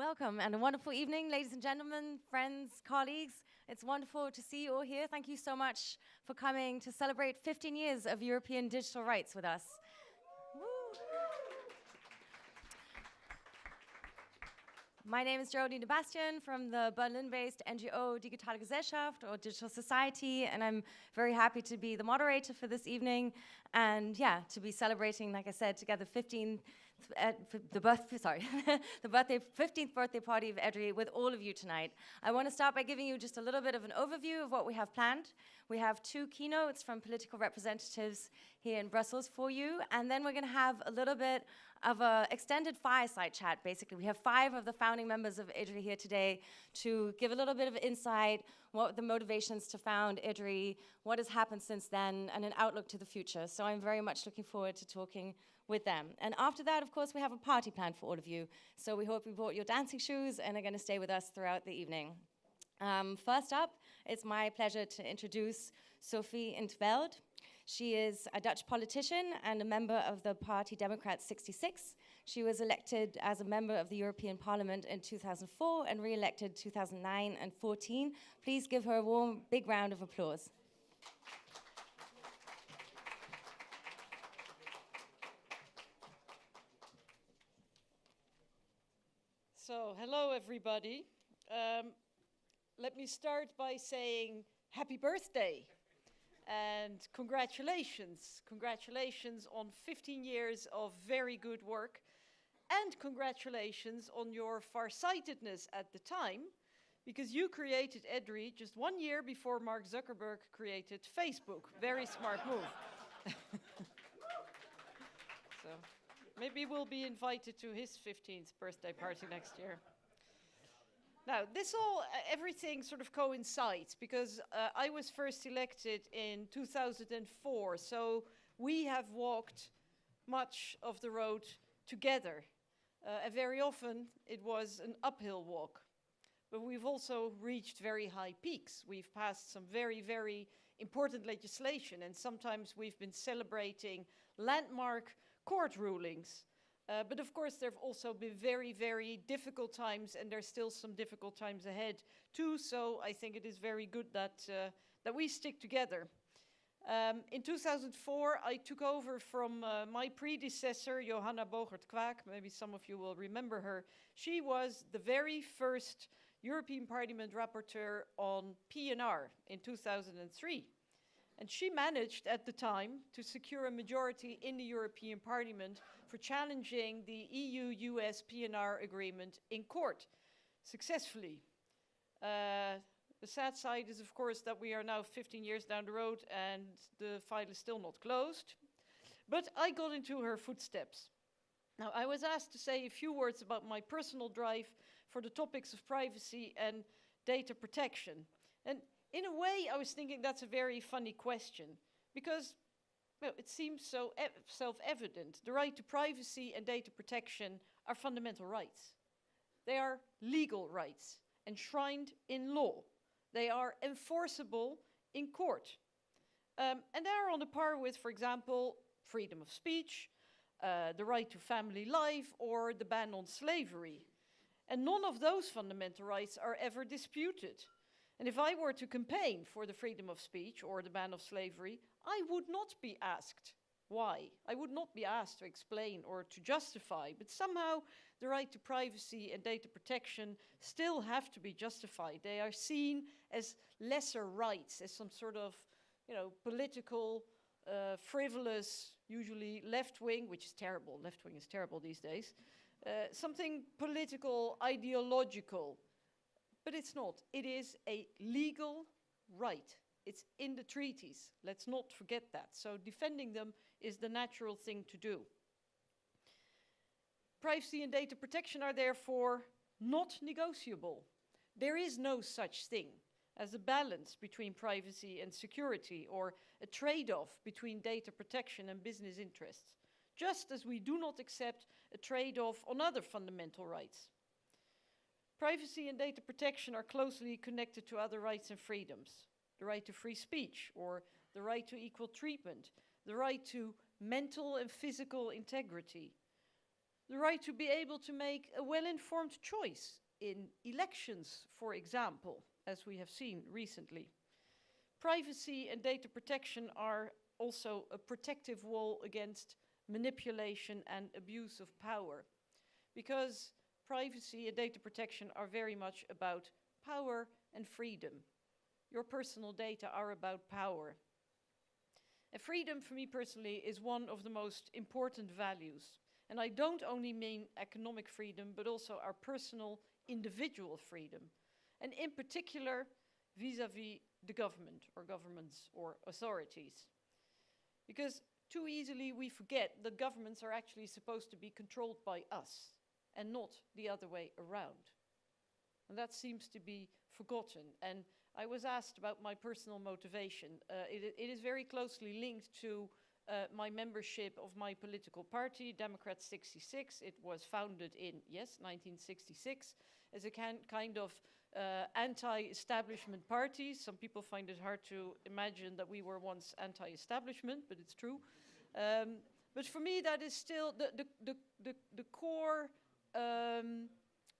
Welcome and a wonderful evening, ladies and gentlemen, friends, colleagues. It's wonderful to see you all here. Thank you so much for coming to celebrate 15 years of European digital rights with us. My name is Geraldine Bastion from the Berlin-based NGO Digitale Gesellschaft or Digital Society, and I'm very happy to be the moderator for this evening and yeah, to be celebrating, like I said, together 15 uh, the birth, sorry, the birthday, 15th birthday party of EDRI with all of you tonight. I want to start by giving you just a little bit of an overview of what we have planned. We have two keynotes from political representatives here in Brussels for you, and then we're going to have a little bit of an extended fireside chat, basically. We have five of the founding members of EDRI here today to give a little bit of insight, what the motivations to found EDRI, what has happened since then, and an outlook to the future. So I'm very much looking forward to talking with them. And after that, of course, we have a party planned for all of you. So we hope you brought your dancing shoes and are going to stay with us throughout the evening. Um, first up, it's my pleasure to introduce Sophie in 't Veld. She is a Dutch politician and a member of the party Democrats 66. She was elected as a member of the European Parliament in 2004 and re-elected 2009 and 14. Please give her a warm, big round of applause. So, hello everybody. Um, let me start by saying happy birthday and congratulations. Congratulations on 15 years of very good work and congratulations on your farsightedness at the time because you created EDRI just one year before Mark Zuckerberg created Facebook. Very smart move. Maybe we'll be invited to his 15th birthday party next year. Now, this all, uh, everything sort of coincides because uh, I was first elected in 2004, so we have walked much of the road together. Uh, and very often it was an uphill walk. But we've also reached very high peaks. We've passed some very, very important legislation, and sometimes we've been celebrating landmark court rulings. Uh, but of course, there have also been very, very difficult times, and there's still some difficult times ahead too. So I think it is very good that, uh, that we stick together. Um, in 2004, I took over from uh, my predecessor, Johanna Boogerd-Quaak. Maybe some of you will remember her. She was the very first European Parliament rapporteur on PNR in 2003. And she managed at the time to secure a majority in the European Parliament for challenging the EU-US PNR agreement in court successfully. Uh, the sad side is, of course, that we are now 15 years down the road and the file is still not closed. But I got into her footsteps. Now, I was asked to say a few words about my personal drive for the topics of privacy and data protection. And in a way, I was thinking that's a very funny question because well, it seems so e self-evident. The right to privacy and data protection are fundamental rights. They are legal rights enshrined in law. They are enforceable in court. Um, and they are on a par with, for example, freedom of speech, uh, the right to family life, or the ban on slavery. And none of those fundamental rights are ever disputed. And if I were to campaign for the freedom of speech or the ban of slavery, I would not be asked why. I would not be asked to explain or to justify, but somehow the right to privacy and data protection still have to be justified. They are seen as lesser rights, as some sort of, you know, political, uh, frivolous, usually left-wing, which is terrible, left-wing is terrible these days, uh, something political, ideological, but it's not. It is a legal right. It's in the treaties. Let's not forget that. So defending them is the natural thing to do. Privacy and data protection are therefore not negotiable. There is no such thing as a balance between privacy and security or a trade-off between data protection and business interests, just as we do not accept a trade-off on other fundamental rights. Privacy and data protection are closely connected to other rights and freedoms. The right to free speech or the right to equal treatment, the right to mental and physical integrity. the right to be able to make a well-informed choice in elections, for example, as we have seen recently. Privacy and data protection are also a protective wall against manipulation and abuse of power. Because privacy and data protection are very much about power and freedom. Your personal data are about power. And freedom for me personally is one of the most important values. And I don't only mean economic freedom, but also our personal individual freedom. And in particular, vis-à-vis -vis the government or governments or authorities. Because too easily we forget that governments are actually supposed to be controlled by us and not the other way around. And that seems to be forgotten. And I was asked about my personal motivation. Uh, it, it is very closely linked to uh, my membership of my political party, Democrat 66. It was founded in, yes, 1966, as a can, kind of uh, anti-establishment party. Some people find it hard to imagine that we were once anti-establishment, but it's true. Um, but for me, that is still the, the, the, the, the core um,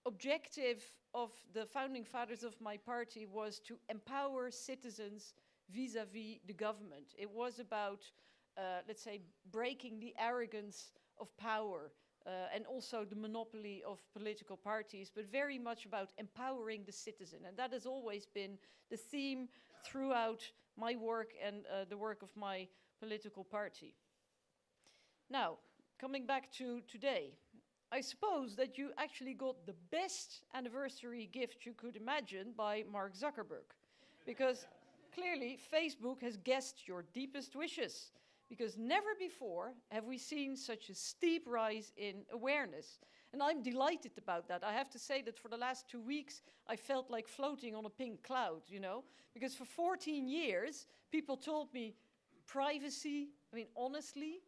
objective of the founding fathers of my party was to empower citizens vis-à-vis -vis the government. It was about, uh, let's say, breaking the arrogance of power uh, and also the monopoly of political parties, but very much about empowering the citizen. And that has always been the theme throughout my work and uh, the work of my political party. Now, coming back to today, I suppose that you actually got the best anniversary gift you could imagine by Mark Zuckerberg. Because clearly Facebook has guessed your deepest wishes. Because never before have we seen such a steep rise in awareness. And I'm delighted about that. I have to say that for the last two weeks, I felt like floating on a pink cloud, you know? Because for 14 years, people told me privacy, I mean, honestly,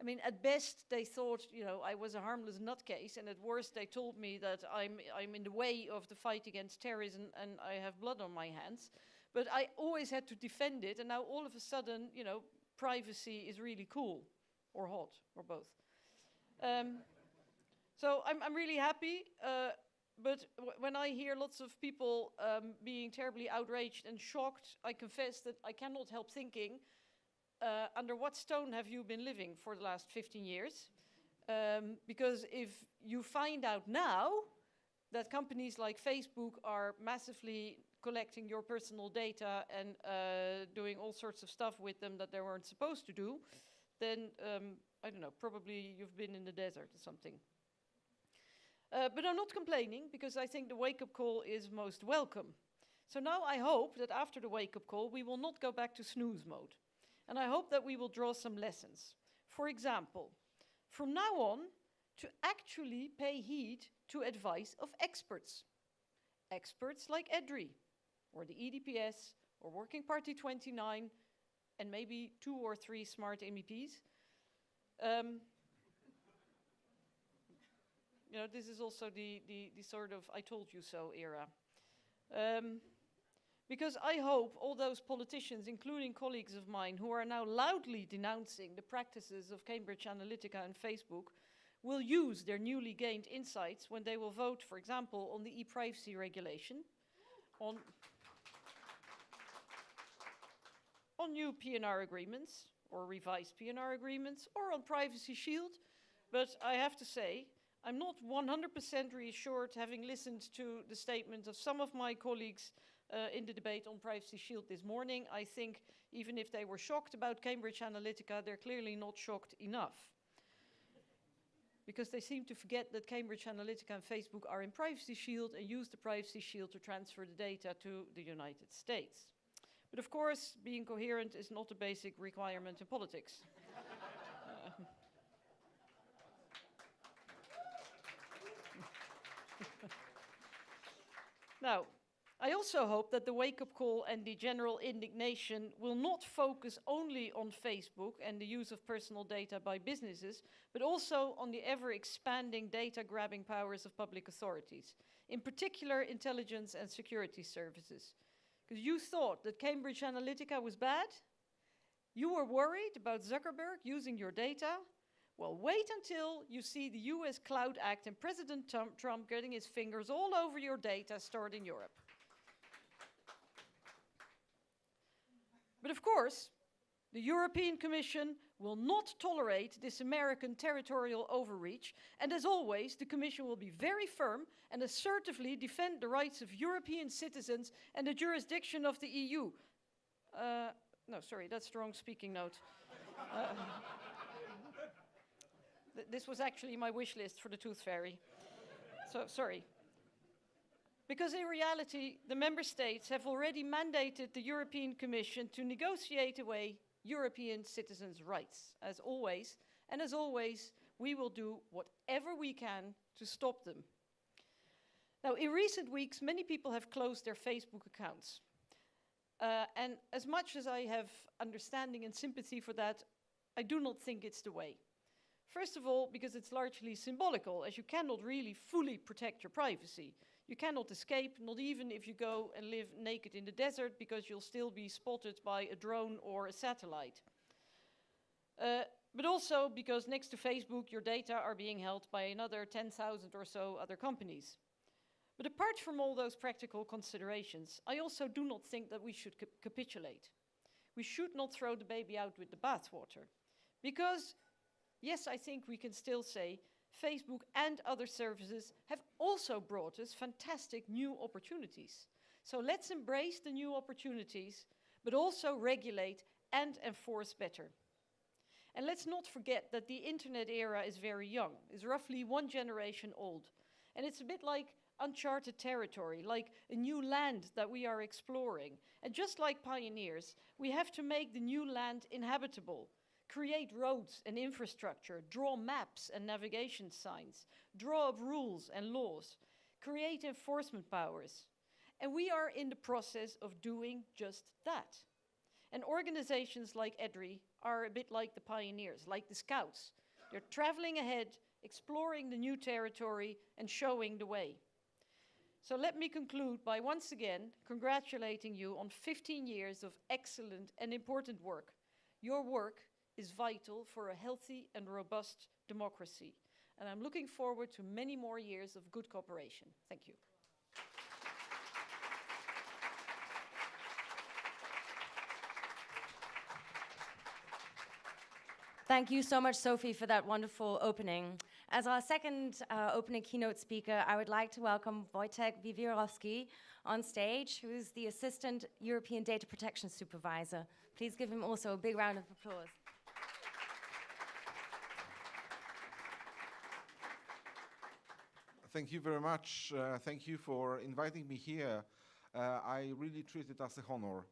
I mean, at best, they thought, you know, I was a harmless nutcase, and at worst, they told me that I'm, I'm in the way of the fight against terrorism and I have blood on my hands. But I always had to defend it, and now all of a sudden, you know, privacy is really cool, or hot, or both. Um, so I'm, I'm really happy, uh, but when I hear lots of people um, being terribly outraged and shocked, I confess that I cannot help thinking, uh, under what stone have you been living for the last 15 years? Um, because if you find out now that companies like Facebook are massively collecting your personal data and uh, doing all sorts of stuff with them that they weren't supposed to do, then, um, I don't know, probably you've been in the desert or something. Uh, but I'm not complaining because I think the wake-up call is most welcome. So now I hope that after the wake-up call, we will not go back to snooze mode. And I hope that we will draw some lessons. For example, from now on, to actually pay heed to advice of experts. Experts like EDRI, or the EDPS, or Working Party 29, and maybe two or three smart MEPs. Um, you know, this is also the, the, the, sort of I told you so era. Um, because I hope all those politicians, including colleagues of mine, who are now loudly denouncing the practices of Cambridge Analytica and Facebook, will use their newly gained insights when they will vote, for example, on the e-privacy regulation, on, on new PNR agreements, or revised PNR agreements, or on Privacy Shield. But I have to say, I'm not 100% reassured, having listened to the statement of some of my colleagues uh, in the debate on Privacy Shield this morning. I think even if they were shocked about Cambridge Analytica, they're clearly not shocked enough. Because they seem to forget that Cambridge Analytica and Facebook are in Privacy Shield and use the Privacy Shield to transfer the data to the United States. But of course, being coherent is not a basic requirement in politics. uh, now, I also hope that the wake-up call and the general indignation will not focus only on Facebook and the use of personal data by businesses, but also on the ever-expanding data-grabbing powers of public authorities, in particular intelligence and security services. Because you thought that Cambridge Analytica was bad, you were worried about Zuckerberg using your data, Well, wait until you see the US Cloud Act and President Trump, Trump getting his fingers all over your data stored in Europe. But of course, the European Commission will not tolerate this American territorial overreach, and as always, the Commission will be very firm and assertively defend the rights of European citizens and the jurisdiction of the EU. Uh, no, sorry, that's the wrong speaking note. Uh, th this was actually my wish list for the Tooth Fairy. So, sorry. Because in reality, the member states have already mandated the European Commission to negotiate away European citizens' rights, as always. And as always, we will do whatever we can to stop them. Now, in recent weeks, many people have closed their Facebook accounts. Uh, and as much as I have understanding and sympathy for that, I do not think it's the way. First of all, because it's largely symbolical, as you cannot really fully protect your privacy. You cannot escape, not even if you go and live naked in the desert, because you'll still be spotted by a drone or a satellite. Uh, but also because next to Facebook, your data are being held by another 10,000 or so other companies. But apart from all those practical considerations, I also do not think that we should cap capitulate. We should not throw the baby out with the bathwater. Because, yes, I think we can still say Facebook and other services have also brought us fantastic new opportunities. So let's embrace the new opportunities, but also regulate and enforce better. And let's not forget that the internet era is very young, is roughly one generation old. And it's a bit like uncharted territory, like a new land that we are exploring. And just like pioneers, we have to make the new land inhabitable create roads and infrastructure, draw maps and navigation signs, draw up rules and laws, create enforcement powers. And we are in the process of doing just that. And organizations like EDRI are a bit like the pioneers, like the scouts. They're traveling ahead, exploring the new territory and showing the way. So let me conclude by once again congratulating you on 15 years of excellent and important work. Your work is vital for a healthy and robust democracy. And I'm looking forward to many more years of good cooperation. Thank you. Thank you so much, Sophie, for that wonderful opening. As our second uh, opening keynote speaker, I would like to welcome Wojtek Wiewiórowski on stage, who is the Assistant European Data Protection Supervisor. Please give him also a big round of applause. Thank you very much. Uh, thank you for inviting me here. Uh, I really treat it as a honor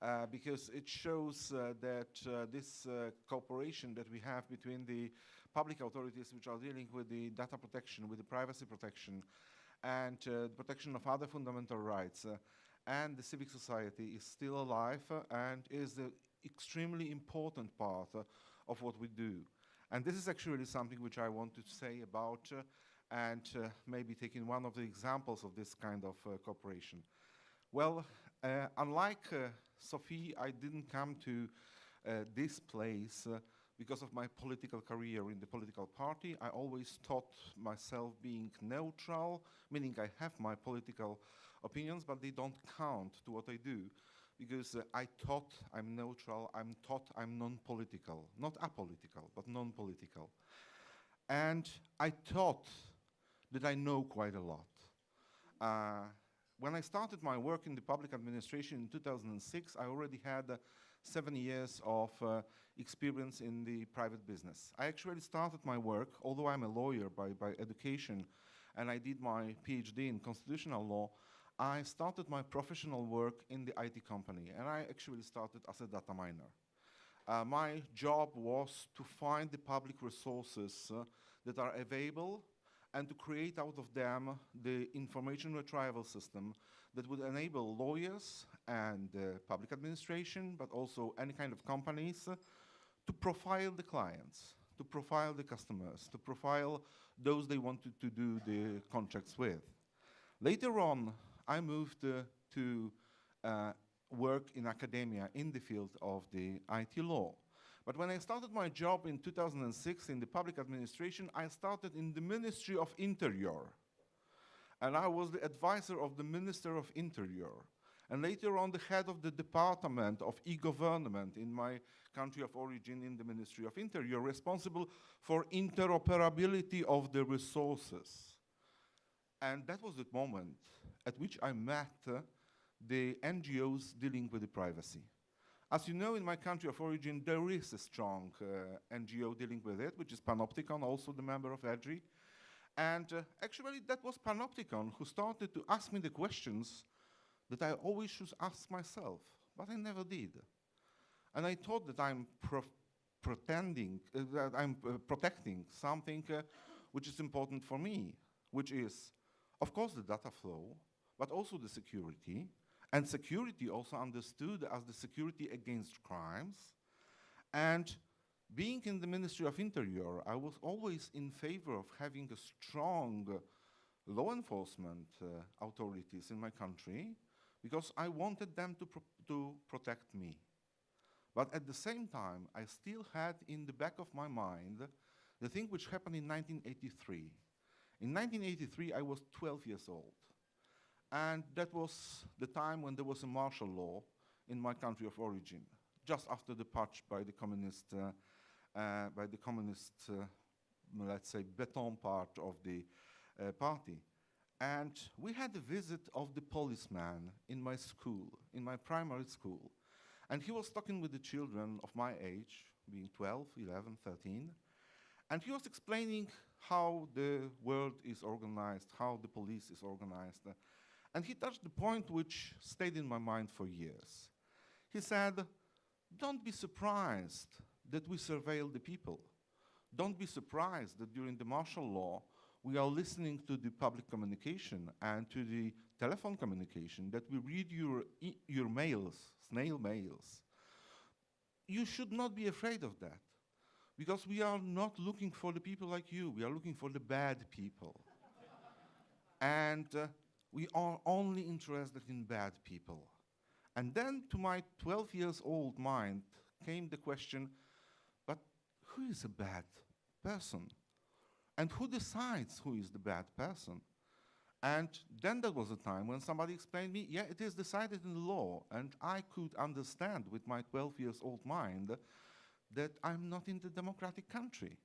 uh, because it shows uh, that uh, this uh, cooperation that we have between the public authorities which are dealing with the data protection, with the privacy protection, and the protection of other fundamental rights, and the civic society is still alive and is an extremely important part of what we do. And this is actually something which I want to say about and uh, maybe taking one of the examples of this kind of uh, cooperation. Well, uh, unlike uh, Sophie, I didn't come to uh, this place uh, because of my political career in the political party. I always thought myself being neutral, meaning I have my political opinions, but they don't count to what I do because I thought I'm neutral, I'm taught I'm non-political, not apolitical, but non-political. And I thought that I know quite a lot. Uh, when I started my work in the public administration in 2006, I already had uh, seven years of uh, experience in the private business. I actually started my work, although I'm a lawyer by, by education, and I did my PhD in constitutional law, I started my professional work in the IT company, and I actually started as a data miner. Uh, my job was to find the public resources uh, that are available and to create out of them the information retrieval system that would enable lawyers and uh, public administration, but also any kind of companies, uh, to profile the clients, to profile the customers, to profile those they wanted to do the contracts with. Later on, I moved uh, to uh, work in academia in the field of the IT law. But when I started my job in 2006 in the public administration, I started in the Ministry of Interior. And I was the advisor of the Minister of Interior. And later on, the head of the Department of E-Government in my country of origin in the Ministry of Interior, responsible for interoperability of the resources. And that was the moment at which I met uh, the NGOs dealing with the privacy. As you know, in my country of origin, there is a strong uh, NGO dealing with it, which is Panoptykon, also the member of EDRI. And uh, actually, that was Panoptykon who started to ask me the questions that I always should ask myself, but I never did. And I thought that I'm pretending, uh, that I'm uh, protecting something uh, which is important for me, which is, of course, the data flow, but also the security, and security also understood as the security against crimes. And being in the Ministry of Interior, I was always in favor of having a strong uh, law enforcement uh, authorities in my country because I wanted them to, pro to protect me. But at the same time, I still had in the back of my mind the thing which happened in 1983. In 1983, I was 12 years old. And that was the time when there was a martial law in my country of origin, just after the putsch by the communist, uh, uh, by the communist, uh, let's say, Beton part of the uh, party. And we had a visit of the policeman in my school, in my primary school. And he was talking with the children of my age, being 12, 11, 13. And he was explaining how the world is organized, how the police is organized, and he touched the point which stayed in my mind for years. He said, don't be surprised that we surveil the people. Don't be surprised that during the martial law, we are listening to the public communication and to the telephone communication, that we read your, e your mails, snail mails. You should not be afraid of that, because we are not looking for the people like you, we are looking for the bad people. and uh, we are only interested in bad people. And then to my 12 years old mind came the question, but who is a bad person? And who decides who is the bad person? And then there was a time when somebody explained me, yeah, it is decided in the law. And I could understand with my 12 years old mind that I'm not in the democratic country.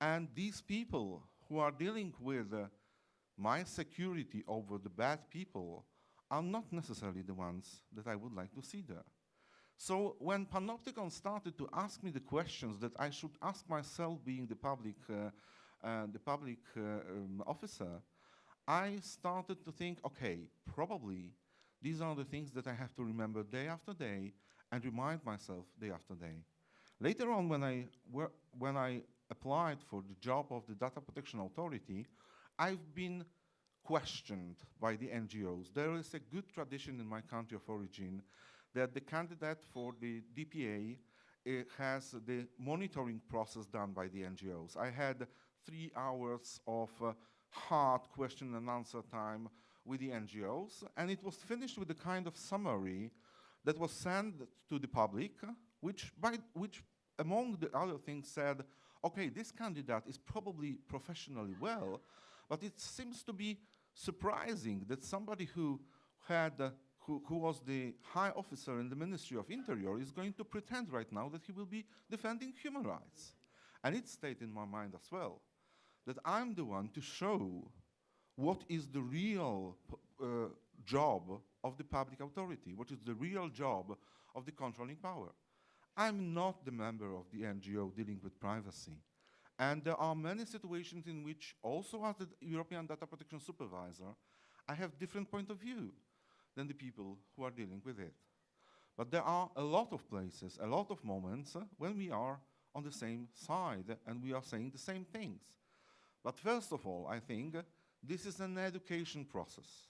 And these people who are dealing with uh, my security over the bad people are not necessarily the ones that I would like to see there. So when Panoptykon started to ask me the questions that I should ask myself being the public, uh, uh, the public uh, um, officer, I started to think, okay, probably these are the things that I have to remember day after day and remind myself day after day. Later on, when I, when I applied for the job of the Data Protection Authority, I've been questioned by the NGOs. There is a good tradition in my country of origin that the candidate for the DPA uh, has the monitoring process done by the NGOs. I had three hours of uh, hard question and answer time with the NGOs, and it was finished with a kind of summary that was sent to the public, which, by, which among the other things said, okay, this candidate is probably professionally well, but it seems to be surprising that somebody who had uh, who, who, was the high officer in the Ministry of Interior is going to pretend right now that he will be defending human rights. And it stayed in my mind as well that I'm the one to show what is the real uh, job of the public authority, what is the real job of the controlling power. I'm not the member of the NGO dealing with privacy. And there are many situations in which, also as the European Data Protection Supervisor, I have different point of view than the people who are dealing with it. But there are a lot of places, a lot of moments uh, when we are on the same side and we are saying the same things. But first of all, I think uh, this is an education process.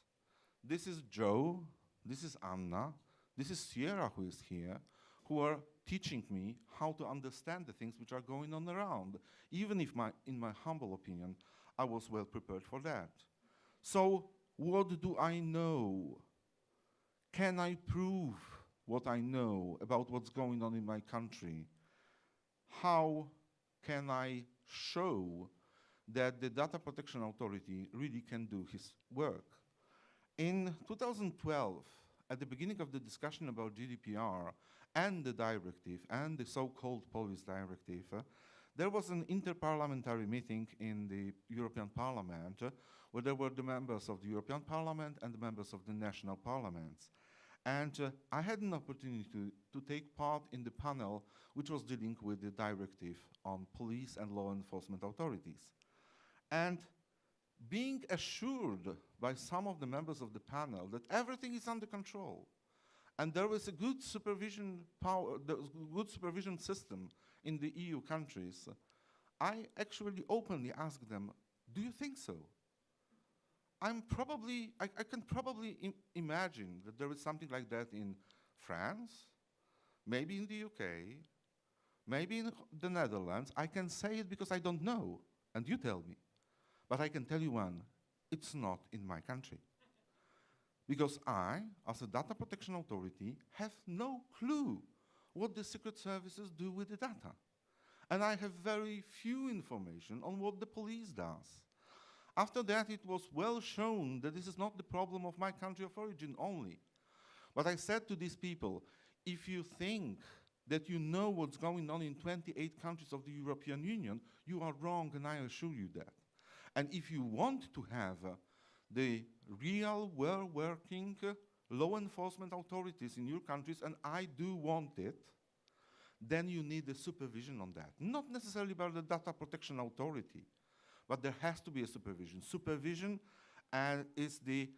This is Joe, this is Anna, this is Sierra who is here, who are teaching me how to understand the things which are going on around, even if, my, in my humble opinion, I was well prepared for that. So, what do I know? Can I prove what I know about what's going on in my country? how can I show that the Data Protection Authority really can do his work. In 2012, at the beginning of the discussion about GDPR and the directive and the so-called police directive, uh, there was an interparliamentary meeting in the European Parliament uh, where there were the members of the European Parliament and the members of the national parliaments. And uh, I had an opportunity to, to take part in the panel which was dealing with the directive on police and law enforcement authorities. And being assured by some of the members of the panel that everything is under control and there is a good supervision power, good supervision system in the EU countries, I actually openly asked them, do you think so? I'm probably, I, I can probably Im imagine that there is something like that in France, maybe in the UK, maybe in the Netherlands. I can say it because I don't know, and you tell me. But I can tell you one, it's not in my country. Because I, as a data protection authority, have no clue what the secret services do with the data. And I have very few information on what the police does. After that, it was well shown that this is not the problem of my country of origin only. But I said to these people, if you think that you know what's going on in 28 countries of the European Union, you are wrong, and I assure you that. And if you want to have uh, the real, well-working law enforcement authorities in your countries, and I do want it, then you need a supervision on that. Not necessarily by the data protection authority, but there has to be a supervision. Supervision uh, is the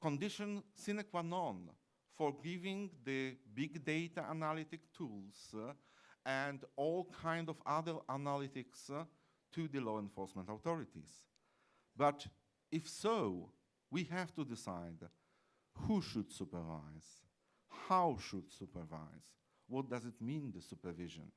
condition sine qua non for giving the big data analytic tools uh, and all kind of other analytics uh, to the law enforcement authorities. But if so, we have to decide who should supervise, how should supervise, what does it mean, the supervision.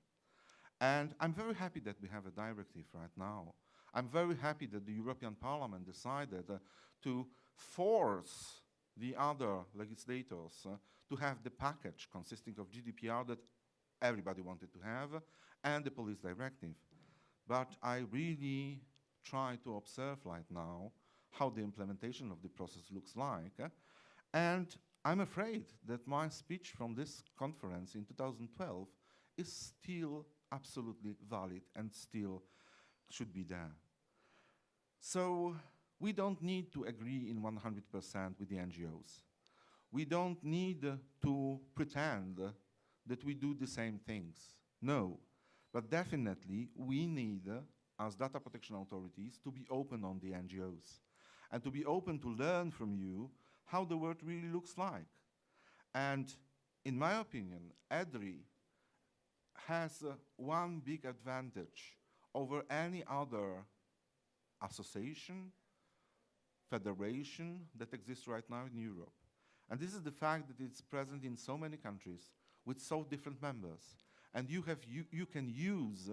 And I'm very happy that we have a directive right now. I'm very happy that the European Parliament decided uh, to force the other legislators uh, to have the package consisting of GDPR that everybody wanted to have and the police directive. But I really try to observe right now how the implementation of the process looks like. and I'm afraid that my speech from this conference in 2012 is still absolutely valid and still should be there. So we don't need to agree in 100% with the NGOs. We don't need uh, to pretend uh, that we do the same things. No, but definitely we need, uh, as data protection authorities, to be open on the NGOs and to be open to learn from you how the world really looks like. And in my opinion, EDRI has uh, one big advantage over any other association, federation that exists right now in Europe. And this is the fact that it's present in so many countries with so different members. And you, have, you, you can use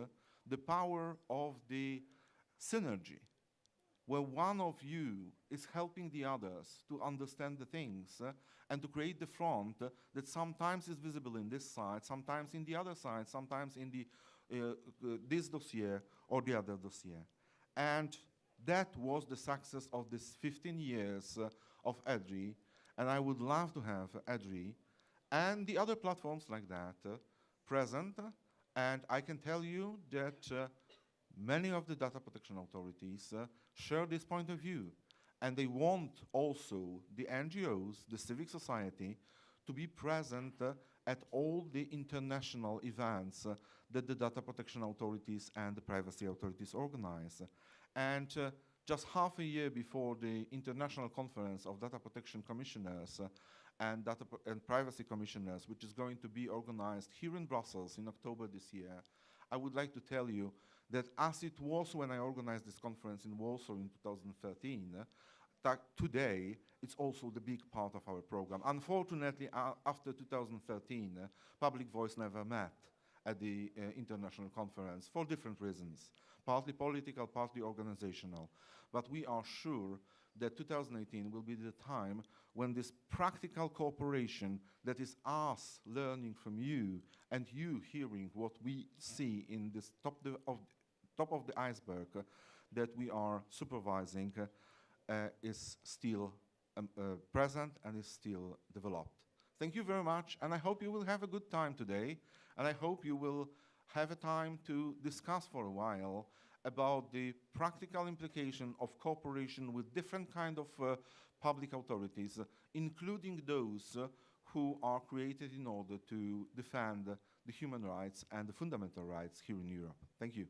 the power of the synergy where one of you is helping the others to understand the things uh, and to create the front uh, that sometimes is visible in this side, sometimes in the other side, sometimes in the, uh, uh, this dossier or the other dossier. And that was the success of this 15 years uh, of EDRI, and I would love to have EDRI and the other platforms like that uh, present, and I can tell you that many of the data protection authorities share this point of view. And they want also the NGOs, the civic society, to be present uh, at all the international events uh, that the data protection authorities and the privacy authorities organize. And uh, just half a year before the International Conference of Data Protection Commissioners uh, and, data and privacy commissioners, which is going to be organized here in Brussels in October this year, I would like to tell you that as it was when I organized this conference in Warsaw in 2013, uh, that today it's also the big part of our program. Unfortunately, uh, after 2013, uh, Public Voice never met at the uh, international conference for different reasons, partly political, partly organizational. But we are sure that 2018 will be the time when this practical cooperation that is us learning from you and you hearing what we see in this top of top of the iceberg that we are supervising uh, is still um, uh, present and is still developed. Thank you very much, and I hope you will have a good time today, and I hope you will have a time to discuss for a while about the practical implication of cooperation with different kind of uh, public authorities, uh, including those uh, who are created in order to defend the human rights and the fundamental rights here in Europe. Thank you.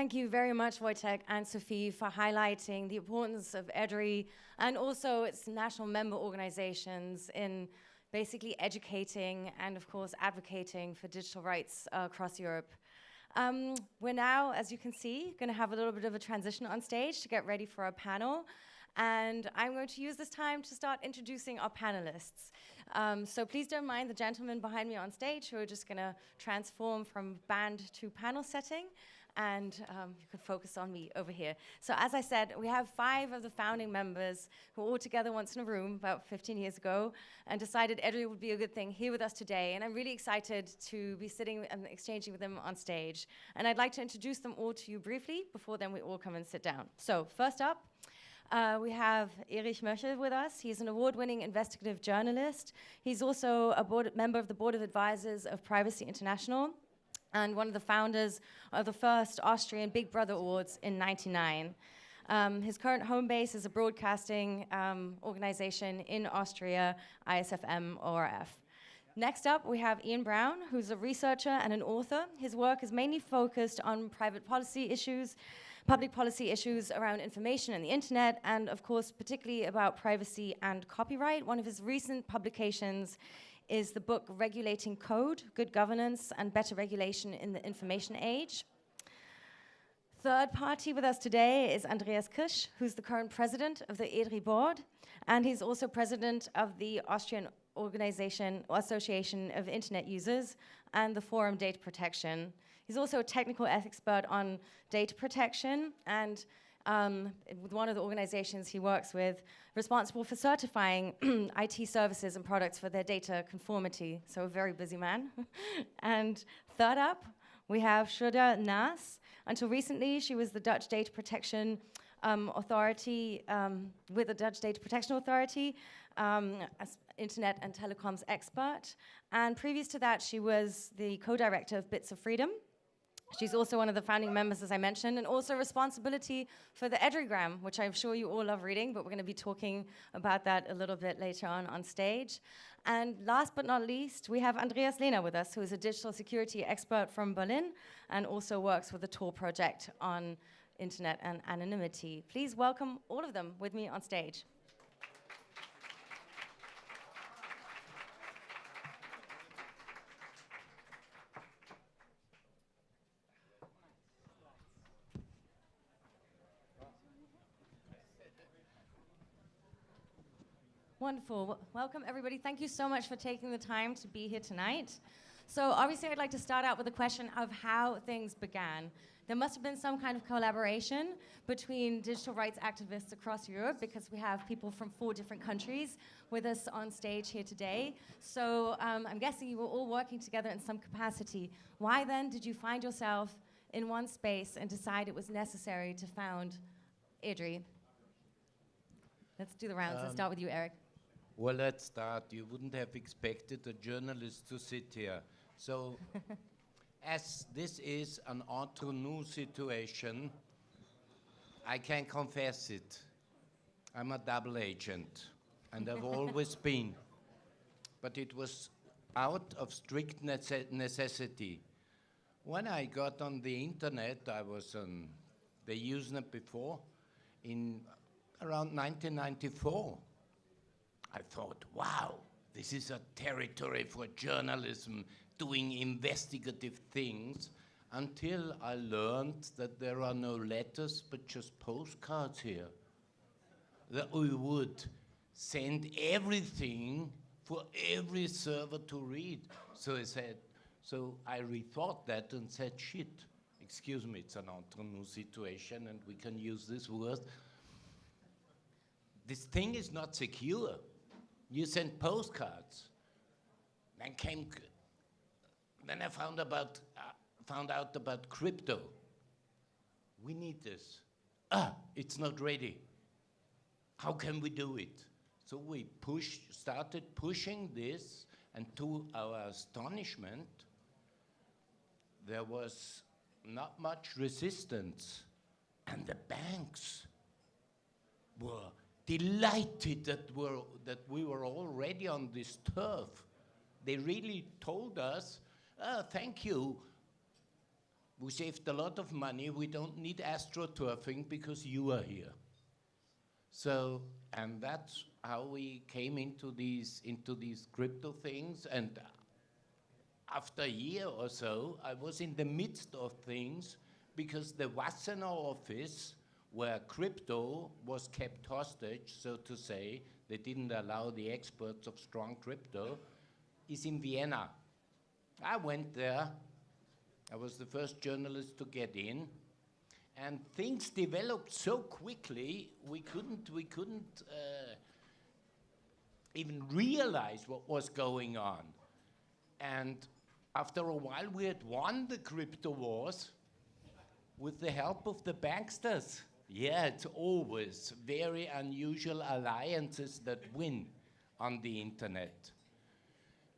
Thank you very much, Wojtek and Sophie, for highlighting the importance of EDRI and also its national member organizations in basically educating and, of course, advocating for digital rights uh, across Europe. Um, we're now, as you can see, going to have a little bit of a transition on stage to get ready for our panel. And I'm going to use this time to start introducing our panelists. Um, so please don't mind the gentlemen behind me on stage who are just going to transform from band to panel setting and um, you can focus on me over here. So as I said, we have five of the founding members who were all together once in a room about 15 years ago and decided EDRI would be a good thing here with us today. And I'm really excited to be sitting and exchanging with them on stage. And I'd like to introduce them all to you briefly before then we all come and sit down. So first up, uh, we have Erich Möchel with us. He's an award-winning investigative journalist. He's also a board member of the Board of Advisors of Privacy International and one of the founders of the first Austrian Big Brother Awards in 99. Um, his current home base is a broadcasting um, organization in Austria, ISFM ORF. Next up, we have Ian Brown, who's a researcher and an author. His work is mainly focused on private policy issues, public policy issues around information and the internet, and of course, particularly about privacy and copyright. One of his recent publications is the book Regulating Code, Good Governance and Better Regulation in the Information Age. Third party with us today is Andreas Krisch, who's the current president of the EDRI board, and he's also president of the Austrian Organization Association of Internet Users and the Forum Data Protection. He's also a technical expert on data protection and um, with one of the organizations he works with, responsible for certifying IT services and products for their data conformity. So a very busy man. and third up, we have Sjoera Nas. Until recently, she was the Dutch Data Protection um, Authority, um, with the Dutch Data Protection Authority, um, as internet and telecoms expert. And previous to that, she was the co-director of Bits of Freedom, She's also one of the founding members, as I mentioned, and also responsibility for the EDRIgram, which I'm sure you all love reading, but we're going to be talking about that a little bit later on on stage. And last but not least, we have Andreas Lehner with us, who is a digital security expert from Berlin and also works with the Tor project on internet and anonymity. Please welcome all of them with me on stage. Wonderful. welcome, everybody. Thank you so much for taking the time to be here tonight. So obviously, I'd like to start out with a question of how things began. There must have been some kind of collaboration between digital rights activists across Europe because we have people from four different countries with us on stage here today. So um, I'm guessing you were all working together in some capacity. Why then did you find yourself in one space and decide it was necessary to found EDRI? Let's do the rounds. Um, Let's start with you, Eric. Well, let's start. You wouldn't have expected a journalist to sit here. So, as this is an entre nous situation, I can confess it. I'm a double agent, and I've always been. But it was out of strict nece necessity. When I got on the internet, I was on the Usenet before, in around 1994. I thought, wow, this is a territory for journalism doing investigative things until I learned that there are no letters but just postcards here. That we would send everything for every server to read. So I said, So I rethought that and said, shit, excuse me, it's an entre situation and we can use this word. This thing is not secure. You sent postcards. Then came, then I found about, uh, found out about crypto. We need this. Ah, it's not ready. How can we do it? So we pushed, started pushing this, and to our astonishment, there was not much resistance, and the banks were delighted that, we're, that we were already on this turf. They really told us, "Ah, thank you. We saved a lot of money. We don't need astroturfing because you are here. So, and that's how we came into these into these crypto things. And after a year or so, I was in the midst of things because the Wassenaar office, where crypto was kept hostage, so to say, they didn't allow the experts of strong crypto, is in Vienna. I went there. I was the first journalist to get in. And things developed so quickly we couldn't we couldn't uh, even realize what was going on. And after a while we had won the crypto wars with the help of the banksters yeah it's always very unusual alliances that win on the internet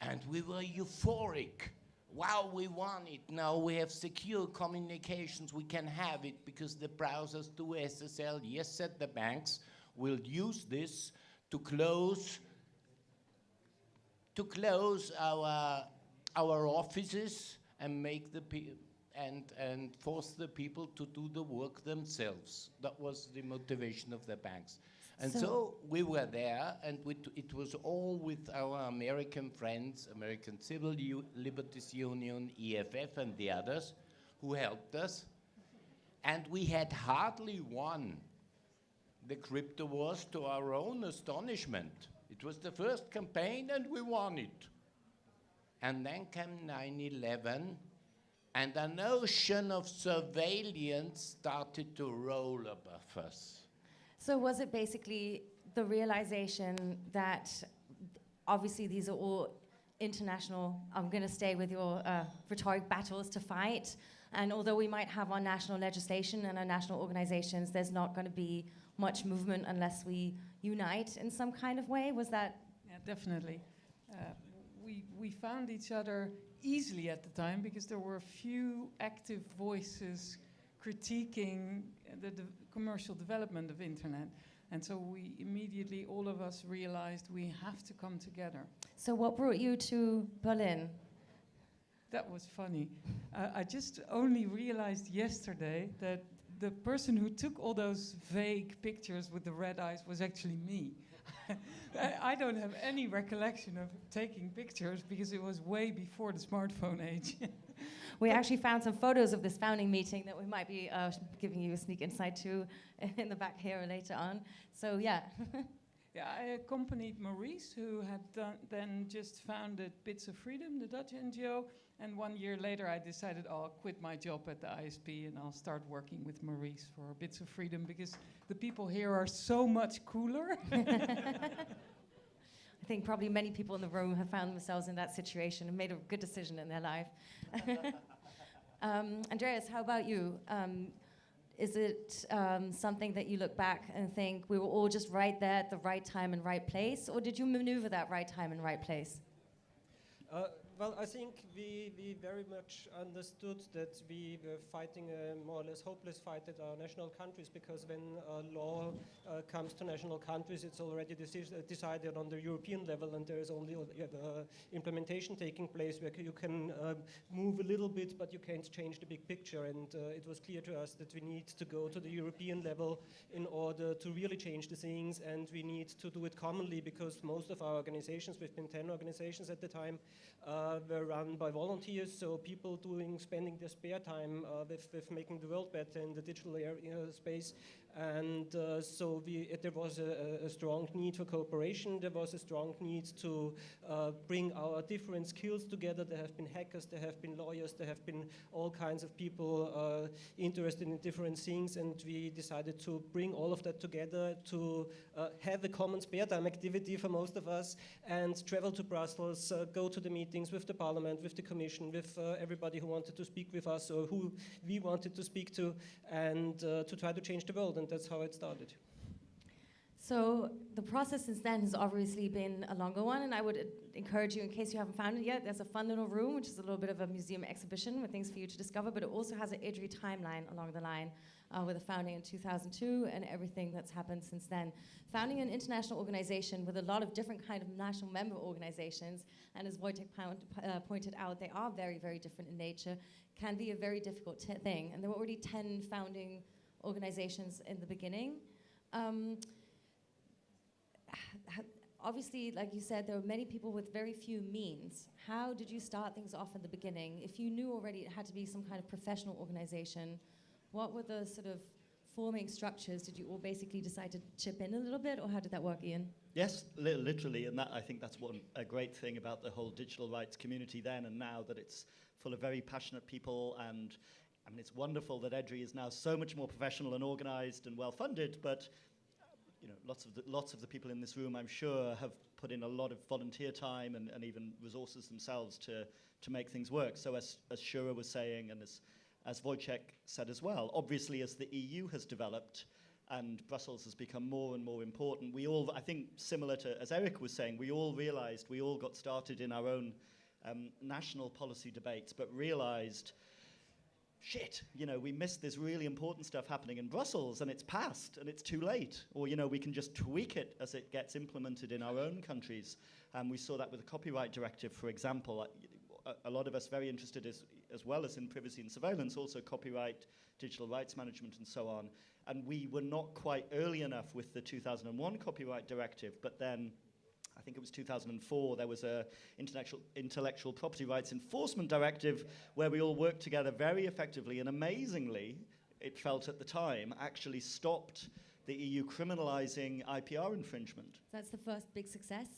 and we were euphoric. Wow, we won it. Now we have secure communications. We can have it because the browsers do SSL. Yes, said the banks will use this to close to close our our offices and make the pe- and and force the people to do the work themselves. That was the motivation of the banks. And So- so, we were there, and we it was all with our American friends, American Civil U- Liberties Union, EFF, and the others, who helped us. And we had hardly won the crypto wars to our own astonishment. It was the first campaign, and we won it. And then came 9 11, and an ocean of surveillance started to roll above us. So was it basically the realization that obviously these are all international, I'm going to stay with your uh, rhetoric battles to fight, and although we might have our national legislation and our national organizations, there's not going to be much movement unless we unite in some kind of way? Was that Yeah, definitely. Uh, we, we found each other easily at the time because there were few active voices critiquing the de- commercial development of internet. And so we immediately, all of us realized we have to come together. so? What brought you to Berlin? That was funny. Uh, I just only realized yesterday that the person who took all those vague pictures with the red eyes was actually me. I, I don't have any recollection of taking pictures because it was way before the smartphone age. We actually found some photos of this founding meeting that we might be uh, giving you a sneak insight to in the back here later on. So yeah, yeah, I accompanied Maurice, who had done, then just founded Bits of Freedom, the Dutch NGO. And one year later, I decided oh, I'll quit my job at the ISP and I'll start working with Maurice for Bits of Freedom because the people here are so much cooler. I think probably many people in the room have found themselves in that situation and made a good decision in their life. um, Andreas, how about you? Um, is it um, something that you look back and think we were all just right there at the right time and right place, or did you maneuver that right time and right place? Uh, well, I think we, we very much understood that we were fighting a more or less hopeless fight at our national countries because when uh, law uh, comes to national countries, it's already deci- decided on the European level, and there is only uh, implementation taking place where you can um, move a little bit, but you can't change the big picture. And uh, it was clear to us that we need to go to the European level in order to really change the things, and we need to do it commonly because most of our organizations, we've been 10 organizations at the time, uh, were run by volunteers, so people doing spending their spare time uh, with, with making the world better in the digital area space. And uh, so we, uh, there was a, a, strong need for cooperation. There was a strong need to uh, bring our different skills together. There have been hackers, there have been lawyers, there have been all kinds of people uh, interested in different things. And we decided to bring all of that together to uh, have a common spare time activity for most of us and travel to Brussels, uh, go to the meetings with the parliament, with the commission, with everybody who wanted to speak with us or who we wanted to speak to, and to try to change the world and that's how it started. So the process since then has obviously been a longer one, and I would encourage you, in case you haven't found it yet, there's a fun little room, which is a little bit of a museum exhibition with things for you to discover, but it also has an EDRI timeline along the line uh, with the founding in 2002 and everything that's happened since then. Founding an international organization with a lot of different kind of national member organizations, and as Wojtek uh, pointed out, they are very, very different in nature, can be a very difficult thing. And there were already 10 founding organizations in the beginning. Um, obviously, like you said, there were many people with very few means. How did you start things off in the beginning? If you knew already it had to be some kind of professional organization, what were the sort of forming structures? Did you all basically decide to chip in a little bit, or how did that work, Ian? Yes, li literally, and that I think that's one a great thing about the whole digital rights community then and now that it's full of very passionate people and I mean, it's wonderful that EDRI is now so much more professional and organized and well funded, but you know, lots of the, lots of the people in this room, I'm sure, have put in a lot of volunteer time and, and even resources themselves to, to make things work. So as, as Sjoera was saying, and as, as Wojciech said as well, obviously as the EU has developed and Brussels has become more and more important, we all, I think similar to, as Eric was saying, we all realized, we all got started in our own um, national policy debates, but realized shit, you know, we missed this really important stuff happening in Brussels and it's passed and it's too late. Or, you know, we can just tweak it as it gets implemented in our own countries. And we saw that with the copyright directive, for example. Uh, a, a lot of us very interested as, as well as in privacy and surveillance, also copyright, digital rights management and so on. And we were not quite early enough with the 2001 copyright directive, but then I think it was 2004, there was a intellectual, intellectual property rights enforcement directive where we all worked together very effectively and amazingly, it felt at the time, actually stopped the EU criminalizing IPR infringement. That's the first big success.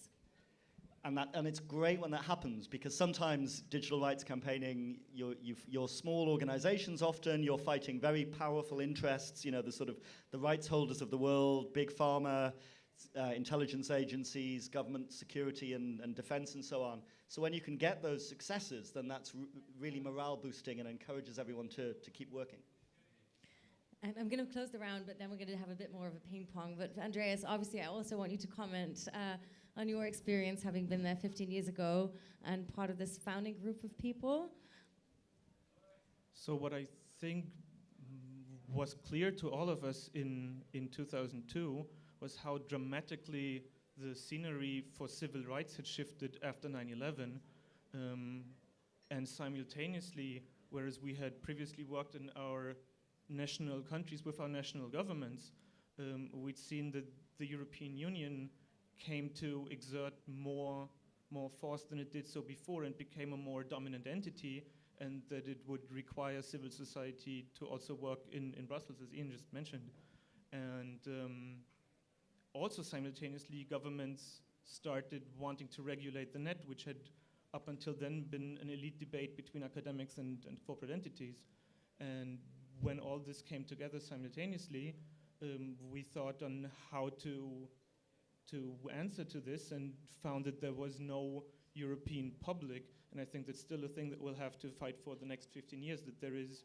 And, that, and it's great when that happens because sometimes digital rights campaigning, you're, you're small organizations often, you're fighting very powerful interests, you know, the sort of the rights holders of the world, big pharma, uh, intelligence agencies, government security and, and defense and so on. So when you can get those successes, then that's really morale boosting and encourages everyone to, to keep working. And I'm going to close the round, but then we're going to have a bit more of a ping pong. But Andreas, obviously, I also want you to comment uh, on your experience having been there 15 years ago and part of this founding group of people. So what I think was clear to all of us in, in 2002 was how dramatically the scenery for civil rights had shifted after 9-11 um, and simultaneously whereas we had previously worked in our national countries with our national governments um, we'd seen that the European Union came to exert more more force than it did so before and became a more dominant entity and that it would require civil society to also work in, in Brussels, as Ian just mentioned. And um, also simultaneously governments started wanting to regulate the net, which had up until then been an elite debate between academics and, and corporate entities. And when all this came together simultaneously, um, we thought on how to to answer to this and found that there was no European public. And I think that's still a thing that we'll have to fight for the next 15 years, that there is,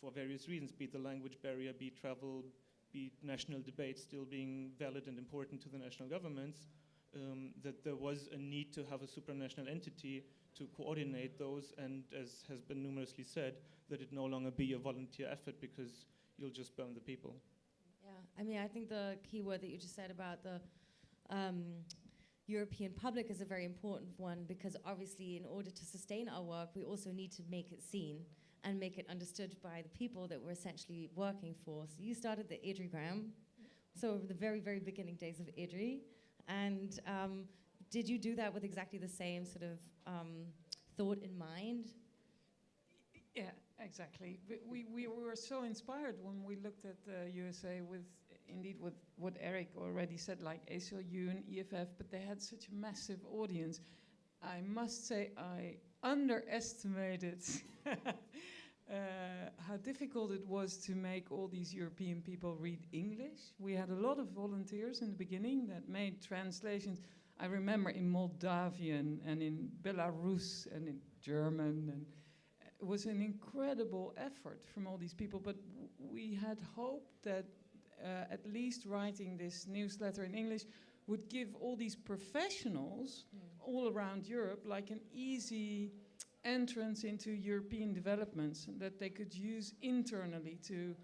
for various reasons, be it the language barrier, be travel, be national debates still being valid and important to the national governments, um, that there was a need to have a supranational entity to coordinate those and as has been numerously said, that it no longer be a volunteer effort because you'll just burn the people. Yeah, I mean, I think the key word that you just said about the um, European public is a very important one because obviously in order to sustain our work, we also need to make it seen and make it understood by the people that we're essentially working for. So you started the Edrigram, so the very, very beginning days of EDRI. And um, did you do that with exactly the same sort of um, thought in mind? Yeah, exactly. We, we, we were so inspired when we looked at the USA with, indeed, with what Eric already said, like ACLU and EFF, but they had such a massive audience. I must say, I underestimated uh, how difficult it was to make all these European people read English. We had a lot of volunteers in the beginning that made translations. I remember in Moldavian and in Belarus and in German and it was an incredible effort from all these people, but we had hoped that uh, at least writing this newsletter in English would give all these professionals all around Europe like an easy entrance into European developments that they could use internally to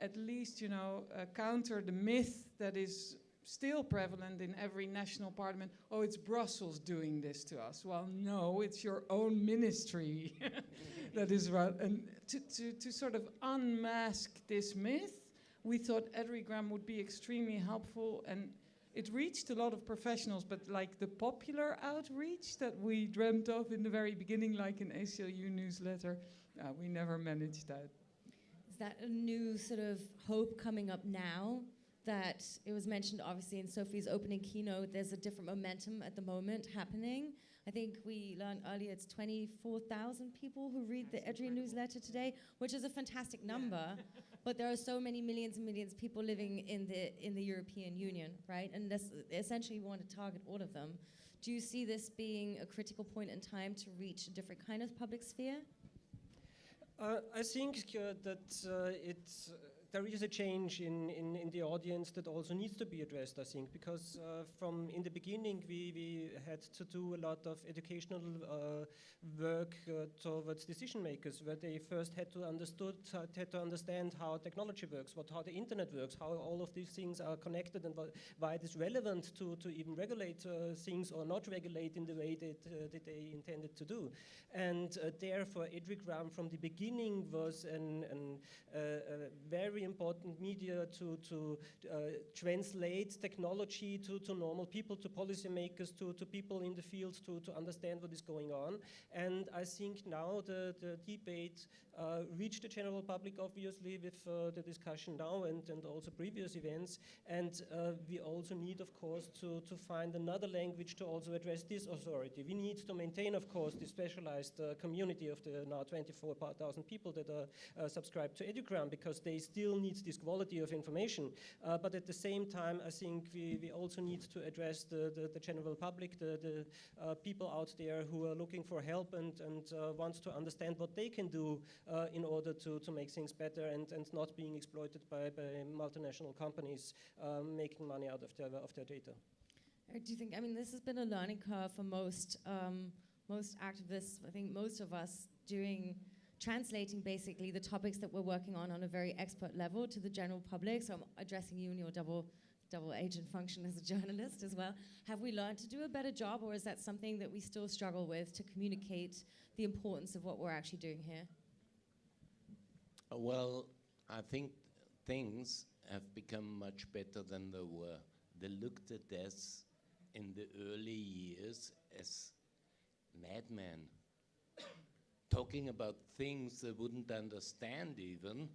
at least, you know, uh, counter the myth that is still prevalent in every national parliament. Oh, it's Brussels doing this to us. Well, no, it's your own ministry that is right. And to, to, to sort of unmask this myth, we thought Edrigram would be extremely helpful and it reached a lot of professionals, but like the popular outreach that we dreamt of in the very beginning, like an ACLU newsletter, uh, we never managed that. Is that a new sort of hope coming up now? That it was mentioned obviously in Sophie's opening keynote, there's a different momentum at the moment happening. I think we learned earlier it's 24,000 people who read the Edri newsletter today, which is a fantastic number. but there are so many millions and millions of people living in the in the European Union, right? And this essentially we want to target all of them. Do you see this being a critical point in time to reach a different kind of public sphere? Uh, I think uh, that uh, it's there is a change in, in, in, the audience that also needs to be addressed, I think, because uh, from in the beginning we, we had to do a lot of educational uh, work uh, towards decision makers, where they first had to understood had to understand how technology works, what how the internet works, how all of these things are connected, and why it is relevant to, to even regulate things or not regulate in the way that, that they intended to do. And therefore, Edrigram from the beginning was an, an very very important media to, to uh, translate technology to, to normal people, to policymakers, to, to people in the field to, to understand what is going on. And I think now the, the debate uh, reached the general public, obviously, with uh, the discussion now and, and also previous events. And uh, we also need, of course, to, to find another language to also address this authority. We need to maintain, of course, the specialized uh, community of the now 24,000 people that are uh, subscribed to Edrigram because they still need this quality of information. Uh, but at the same time, I think we, we also need to address the, the, the general public, the, the people out there who are looking for help and, and want to understand what they can do uh, in order to, to make things better and, and not being exploited by, by multinational companies um, making money out of their, of their data. Do you think, I mean, this has been a learning curve for most, um, most activists, I think most of us doing, translating basically the topics that we're working on on a very expert level to the general public. So I'm addressing you in your double double agent function as a journalist as well. Have we learned to do a better job, or is that something that we still struggle with to communicate the importance of what we're actually doing here? Uh, well, I think things have become much better than they were. They looked at us in the early years as madmen, talking about things they wouldn't understand even,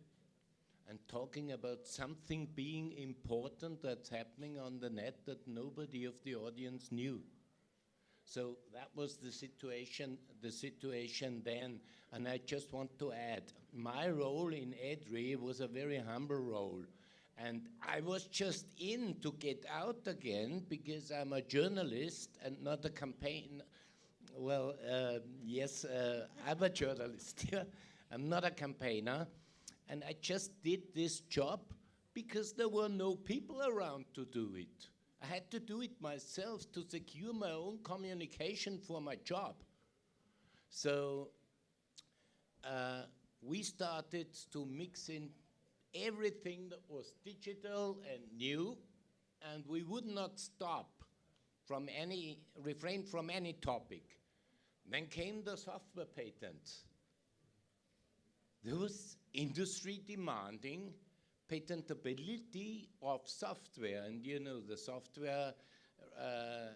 and talking about something being important that's happening on the net that nobody of the audience knew. So that was the situation, the situation then. And I just want to add, my role in EDRI was a very humble role. And I was just in to get out again because I'm a journalist and not a campaign. Well, uh, yes, uh, I'm a journalist. I'm not a campaigner. And I just did this job because there were no people around to do it. I had to do it myself to secure my own communication for my job. So uh, we started to mix in everything that was digital and new, and we would not stop from any, refrain from any topic. Then came the software patents. There was industry demanding patentability of software, and you know the software uh,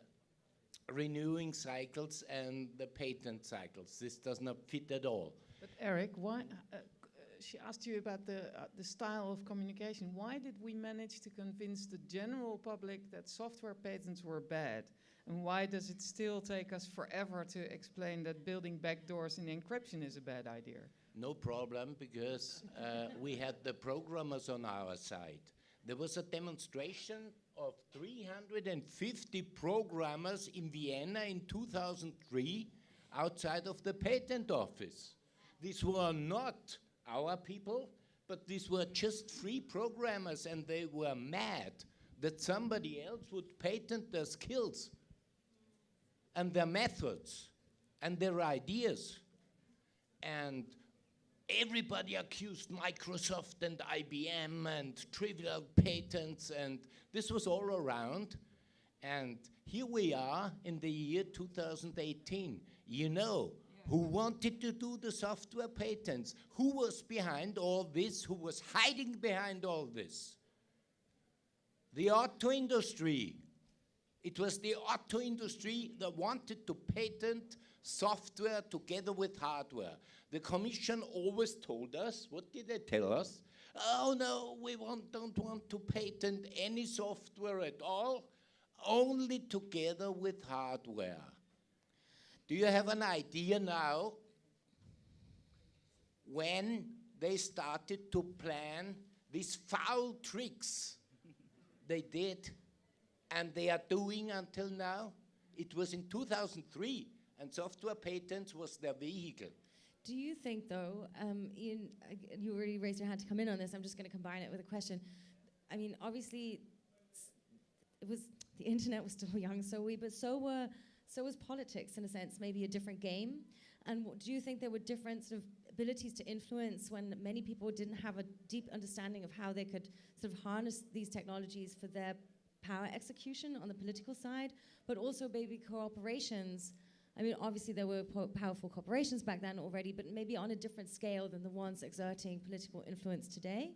renewing cycles and the patent cycles. This does not fit at all. But Eric, why? Uh, she asked you about the uh, the style of communication. Why did we manage to convince the general public that software patents were bad? And why does it still take us forever to explain that building backdoors in encryption is a bad idea? No problem, because uh, we had the programmers on our side. There was a demonstration of 350 programmers in Vienna in 2003 outside of the patent office. These were not our people, but these were just free programmers, and they were mad that somebody else would patent their skills and their methods and their ideas. And everybody accused Microsoft and IBM and trivial patents, and this was all around. And here we are in the year 2018. You know, who wanted to do the software patents? Who was behind all this? Who was hiding behind all this? The auto industry. It was the auto industry that wanted to patent software together with hardware. The Commission always told us, what did they tell us? Oh no, we want, don't want to patent any software at all, only together with hardware. Do you have an idea now when they started to plan these foul tricks they did and they are doing until now? It was in 2003 and software patents was their vehicle. Do you think, though, um, Ian, uh, you already raised your hand to come in on this. I'm just going to combine it with a question. I mean, obviously, it was the internet was still young, so we, but so were so was politics in a sense, maybe a different game. And do you think there were different sort of abilities to influence when many people didn't have a deep understanding of how they could sort of harness these technologies for their power execution on the political side, but also maybe corporations? I mean, obviously there were po- powerful corporations back then already, but maybe on a different scale than the ones exerting political influence today.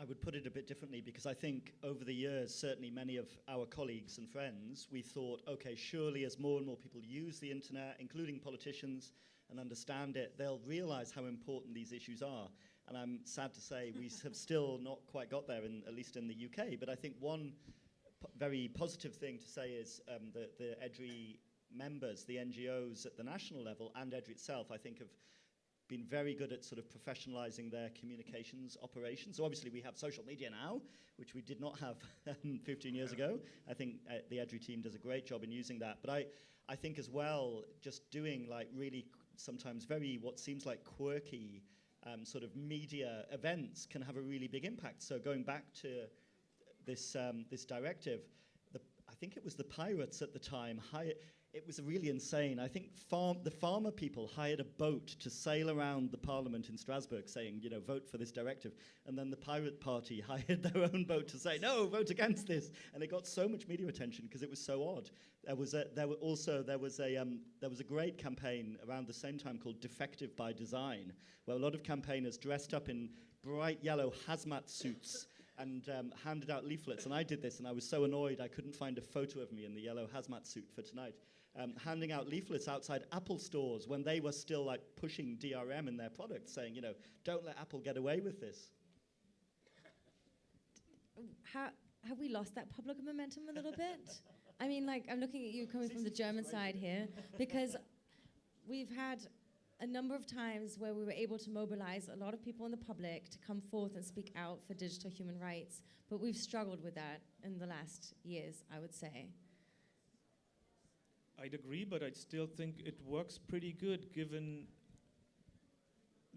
I would put it a bit differently because I think over the years, certainly many of our colleagues and friends, we thought, okay, surely as more and more people use the internet, including politicians, and understand it, they'll realize how important these issues are. And I'm sad to say we have still not quite got there, in, at least in the UK. But I think one very positive thing to say is um, that the EDRI members, the NGOs at the national level, and EDRI itself, I think have been very good at sort of professionalizing their communications operations. So obviously we have social media now, which we did not have um, 15 years ago. I think uh, the EDRI team does a great job in using that. But I, I think as well, just doing like really sometimes very what seems like quirky um, sort of media events can have a really big impact. So going back to this, um, this directive, the, I think it was the pirates at the time, it was really insane. I think farm, the farmer people hired a boat to sail around the parliament in Strasbourg saying, you know, vote for this directive. And then the pirate party hired their own boat to say, no, vote against this. And it got so much media attention because it was so odd. There was a, there were also there was a um, there was a great campaign around the same time called Defective by Design, where a lot of campaigners dressed up in bright yellow hazmat suits and um, handed out leaflets. And I did this, and I was so annoyed I couldn't find a photo of me in the yellow hazmat suit for tonight. Um, handing out leaflets outside Apple stores when they were still like pushing DRM in their products, saying, you know, don't let Apple get away with this. How, have we lost that public momentum a little bit? I mean, like, I'm looking at you coming from the German side here, because we've had a number of times where we were able to mobilize a lot of people in the public to come forth and speak out for digital human rights, but we've struggled with that in the last years, I would say. I'd agree, but I still think it works pretty good given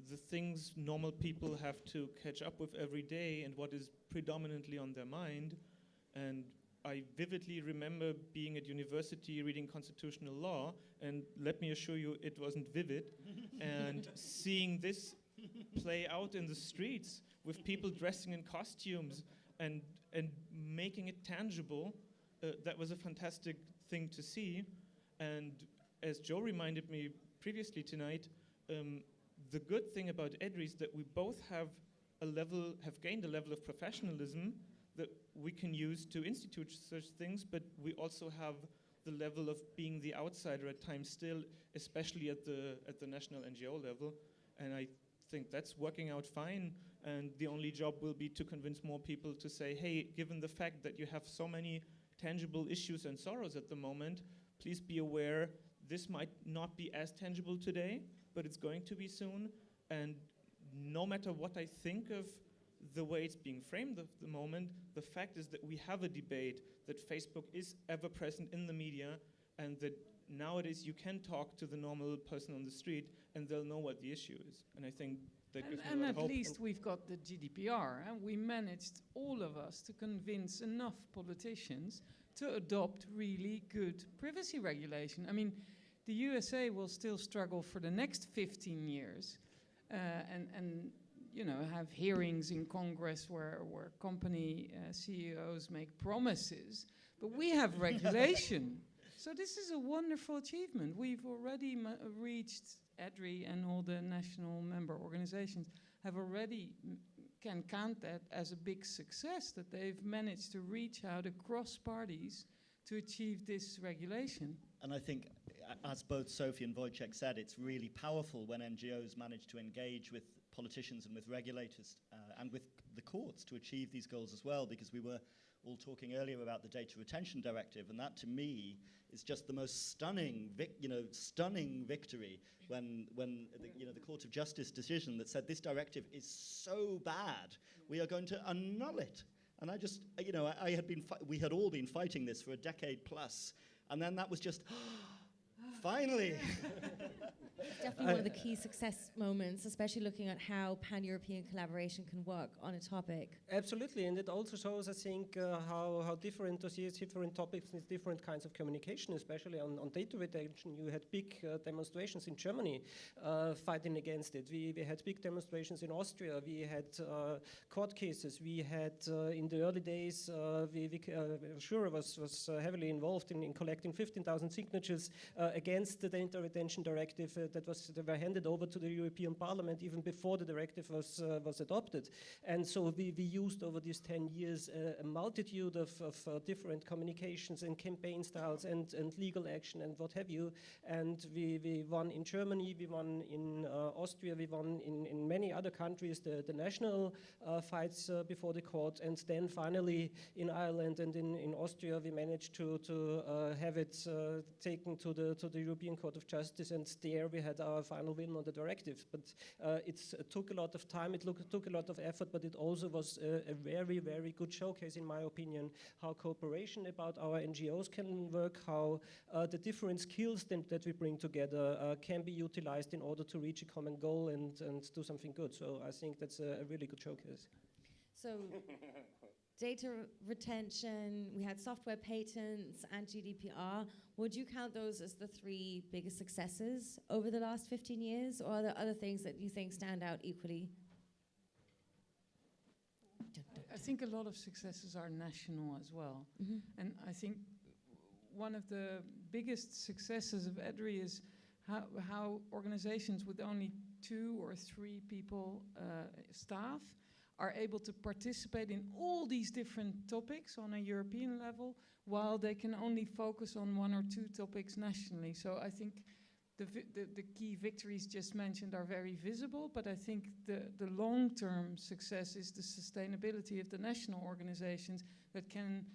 the things normal people have to catch up with every day and what is predominantly on their mind. And I vividly remember being at university reading constitutional law, and let me assure you, it wasn't vivid. and seeing this play out in the streets with people dressing in costumes and, and making it tangible, uh, that was a fantastic thing to see. And as Joe reminded me previously tonight, um, the good thing about EDRI is that we both have a level, have gained a level of professionalism that we can use to institute such things, but we also have the level of being the outsider at times still, especially at the at the national NGO level, and I think that's working out fine. And the only job will be to convince more people to say, hey, given the fact that you have so many tangible issues and sorrows at the moment, please be aware this might not be as tangible today, but it's going to be soon. And no matter what I think of the way it's being framed at the moment, the fact is that we have a debate that Facebook is ever present in the media and that nowadays you can talk to the normal person on the street and they'll know what the issue is. And I think that And, gives me a and lot at of hope. least we've got the GDPR, and we managed, all of us, to convince enough politicians to adopt really good privacy regulation. I mean, the USA will still struggle for the next 15 years, uh, and, and you know, have hearings in Congress where, where company uh, CEOs make promises, but we have regulation. So this is a wonderful achievement. We've already reached EDRI and all the national member organizations have already can count that as a big success that they've managed to reach out across parties to achieve this regulation. And I think, as both Sophie and Wojciech said, it's really powerful when NGOs manage to engage with politicians and with regulators uh, and with the courts to achieve these goals as well, because we were all talking earlier about the Data Retention Directive, and that to me is just the most stunning, you know, stunning victory when, when the, you know, the Court of Justice decision that said this directive is so bad, we are going to annul it. And I just, you know, I, I had been, we had all been fighting this for a decade plus, and then that was just, oh, finally. Definitely one of the key success moments, especially looking at how pan-European collaboration can work on a topic. Absolutely, and it also shows, I think, uh, how, how different dossiers, different topics need different kinds of communication, especially on, on data retention. You had big uh, demonstrations in Germany uh, fighting against it. We, we had big demonstrations in Austria. We had uh, court cases. We had, uh, in the early days, uh, we, we, uh, Sjoera was, was uh, heavily involved in, in collecting 15,000 signatures uh, against the data retention directive uh, that was that were handed over to the European Parliament even before the directive was uh, was adopted. And so we, we used over these 10 years uh, a multitude of, of uh, different communications and campaign styles and, and legal action and what have you. And we, we won in Germany, we won in uh, Austria, we won in, in many other countries the, the national fights before the court. And then finally in Ireland and in, in Austria, we managed to, to have it taken to the, to the European Court of Justice. And there we had our final win on the directive. But uh, it took a lot of time, it look, took a lot of effort, but it also was a, a very, very good showcase, in my opinion, how cooperation about our NGOs can work, how uh, the different skills that, we bring together uh, can be utilized in order to reach a common goal and, and do something good. So I think that's a, a really good showcase. So data retention, we had software patents and GDPR. Would you count those as the three biggest successes over the last 15 years, or are there other things that you think stand out equally? I think a lot of successes are national as well. Mhm. And I think one of the biggest successes of EDRI is how, how organizations with only two or three people uh, staff are able to participate in all these different topics on a European level while they can only focus on one or two topics nationally. So I think the, the, the key victories just mentioned are very visible, but I think the, the long-term success is the sustainability of the national organizations that can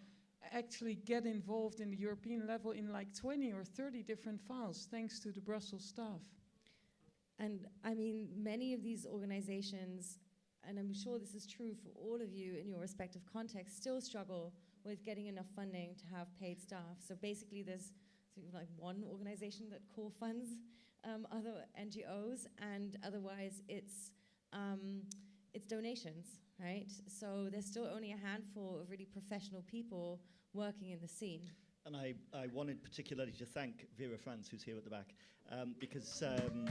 actually get involved in the European level in like 20 or 30 different files, thanks to the Brussels staff. And I mean, many of these organizations, and I'm sure this is true for all of you in your respective contexts, still struggle with getting enough funding to have paid staff. So basically, there's sort of like one organization that co-funds um, other NGOs, and otherwise it's um, it's donations, right? So there's still only a handful of really professional people working in the scene. And I, I wanted particularly to thank Vera Franz, who's here at the back, um, because um,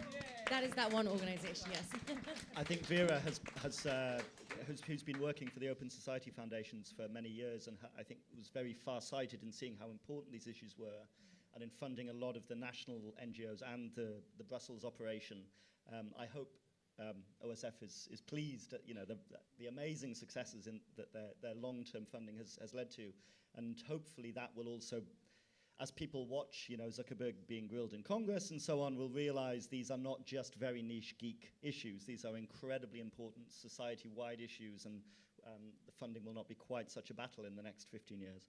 That is that one organization, yes. I think Vera has, has, uh, who's, who's been working for the Open Society Foundations for many years and I think was very far-sighted in seeing how important these issues were and in funding a lot of the national NGOs and the, the Brussels operation. Um, I hope um, OSF is, is pleased at you know, the, the amazing successes in, that their, their long-term funding has, has led to and hopefully that will also as people watch, you know, Zuckerberg being grilled in Congress and so on, will realize these are not just very niche geek issues. These are incredibly important society-wide issues, and um, the funding will not be quite such a battle in the next 15 years.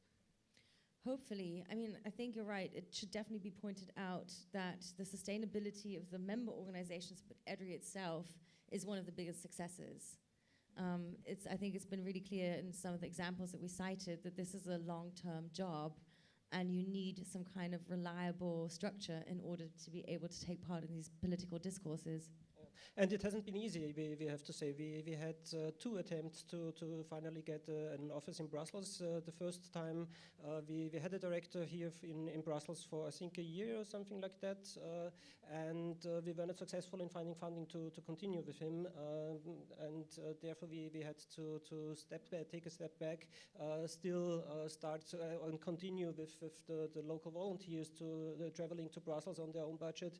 Hopefully. I mean, I think you're right. It should definitely be pointed out that the sustainability of the member organizations, but EDRI itself, is one of the biggest successes. Um, it's, I think it's been really clear in some of the examples that we cited that this is a long-term job and you need some kind of reliable structure in order to be able to take part in these political discourses. And it hasn't been easy, we, we have to say. We, we had uh, two attempts to, to finally get uh, an office in Brussels. Uh, the first time uh, we, we had a director here in, in Brussels for, I think, a year or something like that. Uh, and we were not successful in finding funding to, to continue with him. Um, and therefore, we, we had to, to step back, take a step back, still start and continue with, with the, the local volunteers to traveling to Brussels on their own budget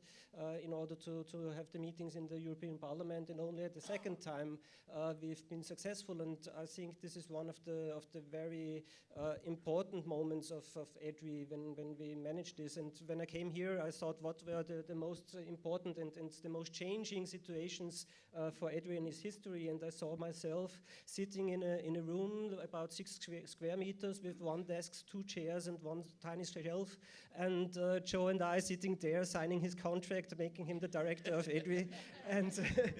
in order to, to have the meetings in the European Parliament, and only at the second time uh, we've been successful. And I think this is one of the of the very uh, important moments of, of EDRI when, when we managed this. And when I came here, I thought what were the, the most important and, and the most changing situations uh, for EDRI in its history. And I saw myself sitting in a, in a room about six square meters with one desk, two chairs, and one tiny shelf. And uh, Joe and I sitting there signing his contract, making him the director of EDRI. and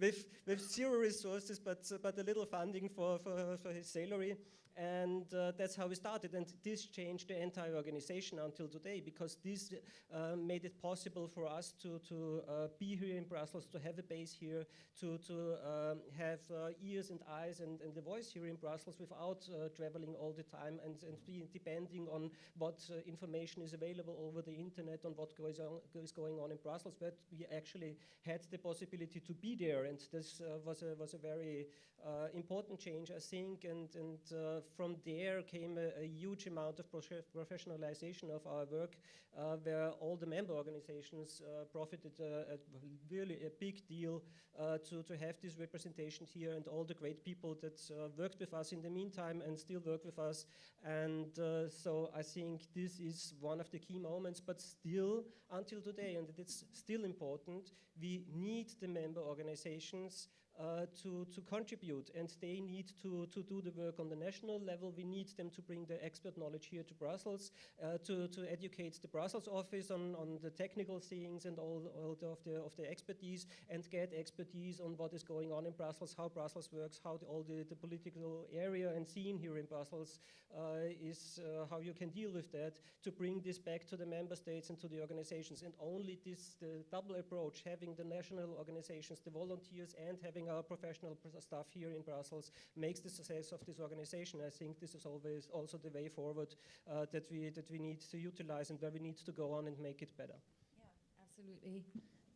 with, with zero resources, but, but a little funding for, for, for his salary. And uh, that's how we started. And this changed the entire organization until today because this uh, made it possible for us to, to uh, be here in Brussels, to have a base here, to, to um, have uh, ears and eyes and, and the voice here in Brussels without uh, traveling all the time and, and depending on what uh, information is available over the internet on what goes on, is going on in Brussels. But we actually had the possibility to be there. And this was, a, was a very important change, I think. And, and from there came a, a huge amount of professionalization of our work, uh, where all the member organizations uh, profited uh, a really a big deal to, to have this representation here and all the great people that worked with us in the meantime and still work with us. And so I think this is one of the key moments, but still until today, and it's still important, we need the member organizations uh, to, to contribute and they need to, to do the work on the national level. We need them to bring the expert knowledge here to Brussels, uh, to, to educate the Brussels office on, on the technical things and all, all the, of, the, of the expertise and get expertise on what is going on in Brussels, how Brussels works, how the, all the, the political area and scene here in Brussels uh, is, uh, how you can deal with that to bring this back to the member states and to the organizations. And only this the double approach, having the national organizations, the volunteers and having our professional staff here in Brussels makes the success of this organization. I think this is always also the way forward uh, that we that we need to utilize and where we need to go on and make it better. Yeah, absolutely.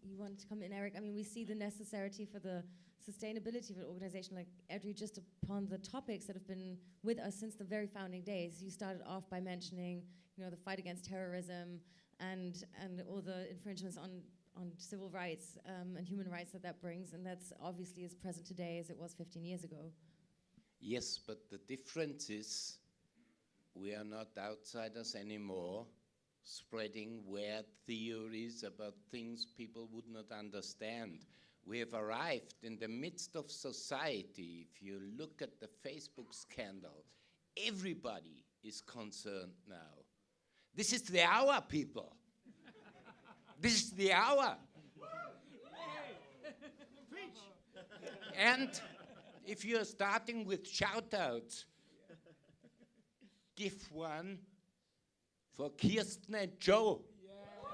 You want to come in, Eric? I mean, we see the necessity for the sustainability of an organization like EDRI just upon the topics that have been with us since the very founding days. You started off by mentioning, you know, the fight against terrorism and and all the infringements on on civil rights um, and human rights that that brings, and that's obviously as present today as it was 15 years ago. Yes, but the difference is we are not outsiders anymore, spreading weird theories about things people would not understand. We have arrived in the midst of society. If you look at the Facebook scandal, everybody is concerned now. This is the hour, people. This is the hour. and if you're starting with shout-outs, give one for Kirsten and Joe,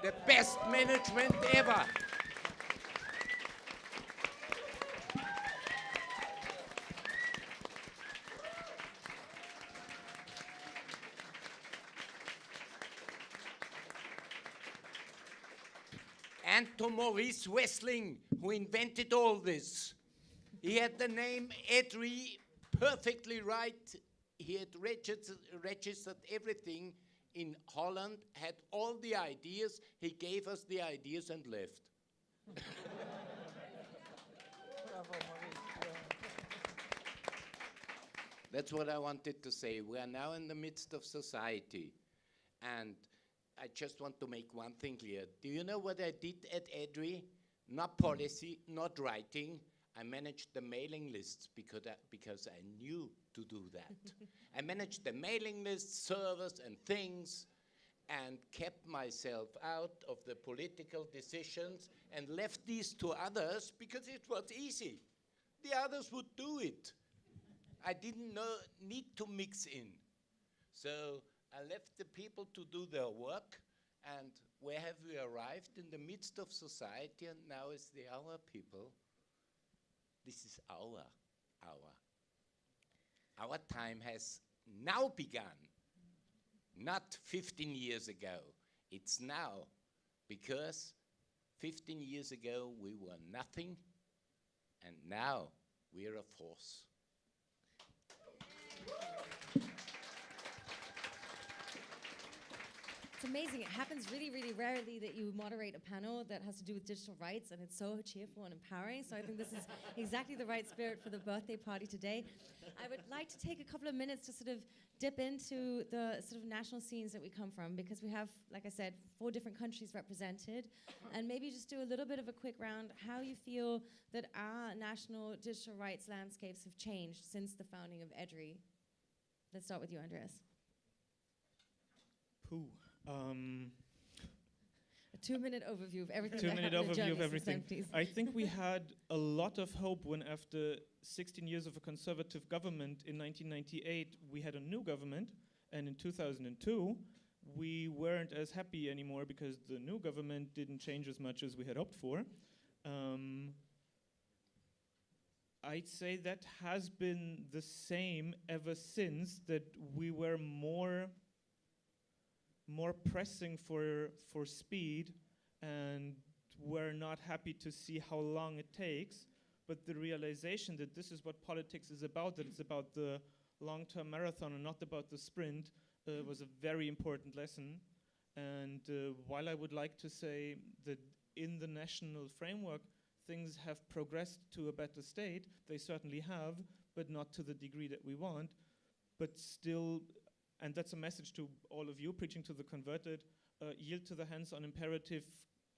the best management ever. and to Maurice Wessling, who invented all this. He had the name EDRI perfectly right. He had registered, registered everything in Holland, had all the ideas. He gave us the ideas and left. That's what I wanted to say. We are now in the midst of society. And I just want to make one thing clear. Do you know what I did at EDRI? Not policy, not writing. I managed the mailing lists because I, because I knew to do that. I managed the mailing lists, servers, and things, and kept myself out of the political decisions and left these to others because it was easy. The others would do it. I didn't know, need to mix in. So I left the people to do their work, and where have we arrived? In the midst of society, and now it's the our people. This is our hour. Our time has now begun, not 15 years ago. It's now, because 15 years ago we were nothing, and now we're a force. It's amazing. It happens really, really rarely that you moderate a panel that has to do with digital rights, and it's so cheerful and empowering. So I think this is exactly the right spirit for the birthday party today. I would like to take a couple of minutes to sort of dip into the sort of national scenes that we come from, because we have, like I said, four different countries represented, and maybe just do a little bit of a quick round how you feel that our national digital rights landscapes have changed since the founding of EDRI. Let's start with you, Andreas. Pooh. Um, A two-minute overview of everything. two that minute happened in overview of everything. I think we had a lot of hope when, after 16 years of a conservative government in 1998, we had a new government, and in 2002, we weren't as happy anymore because the new government didn't change as much as we had hoped for. Um, I'd say that has been the same ever since that we were more more pressing for for speed and we're not happy to see how long it takes but the realization that this is what politics is about that it's about the long-term marathon and not about the sprint uh, was a very important lesson. And uh, while i would like to say that in the national framework things have progressed to a better state they certainly have but not to the degree that we want but still and that's a message to all of you preaching to the converted uh, yield to the hands-on imperative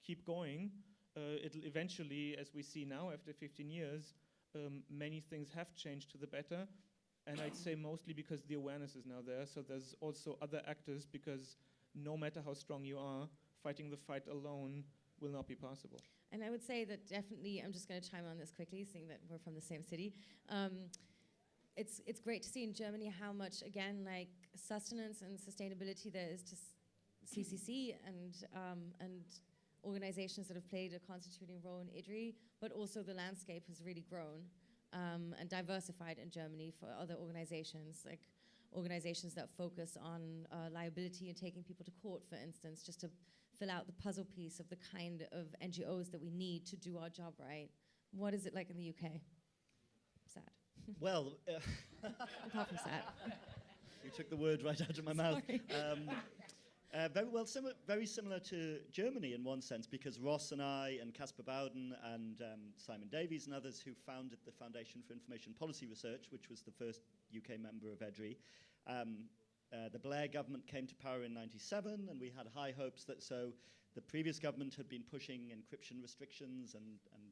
keep going. Uh, it'll eventually as we see now after 15 years um, many things have changed to the better. And i'd say mostly because the awareness is now there. So there's also other actors because no matter how strong you are fighting the fight alone will not be possible. And I would say that definitely, I'm just going to chime on this quickly, seeing that we're from the same city. Um, it's it's great to see in Germany how much again like sustenance and sustainability there is to CCC and um, and organizations that have played a constituting role in EDRI, but also the landscape has really grown um, and diversified in Germany for other organizations like organizations that focus on uh, liability and taking people to court, for instance, just to fill out the puzzle piece of the kind of NGOs that we need to do our job right. What is it like in the UK? Well, uh, Apart from you took the word right out of my mouth. Um, uh, very well, similar, very similar to Germany in one sense, because Ross and I, and Caspar Bowden, and um, Simon Davies, and others who founded the Foundation for Information Policy Research, which was the first UK member of EDRI. Um, uh, the Blair government came to power in 97, and we had high hopes that so the previous government had been pushing encryption restrictions, and, and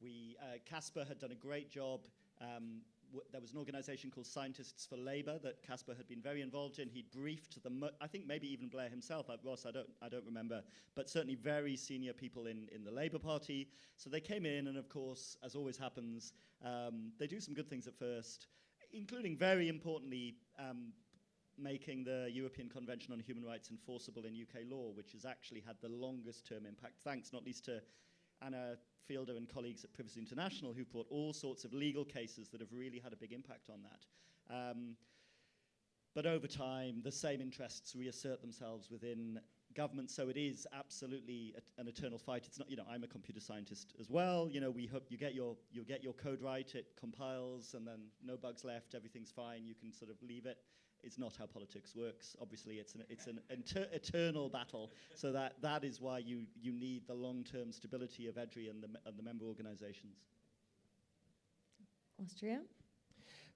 we, uh, Caspar had done a great job. Um, there was an organization called Scientists for Labour that Caspar had been very involved in. He'd briefed the, I think maybe even Blair himself, Ross, I don't, I don't remember, but certainly very senior people in, in the Labour Party. So they came in, and of course, as always happens, um, they do some good things at first, including very importantly, um, making the European Convention on Human Rights enforceable in UK law, which has actually had the longest term impact, thanks not least to Anna Fielder and colleagues at Privacy International who brought all sorts of legal cases that have really had a big impact on that. Um, but over time, the same interests reassert themselves within government, so it is absolutely a, an eternal fight. It's not, you know, I'm a computer scientist as well. You know, we hope you get your you get your code right, it compiles, and then no bugs left, everything's fine. You can sort of leave it. It's not how politics works. Obviously, it's an it's an eternal battle. So that that is why you you need the long-term stability of EDRI and the and the member organisations. Austria?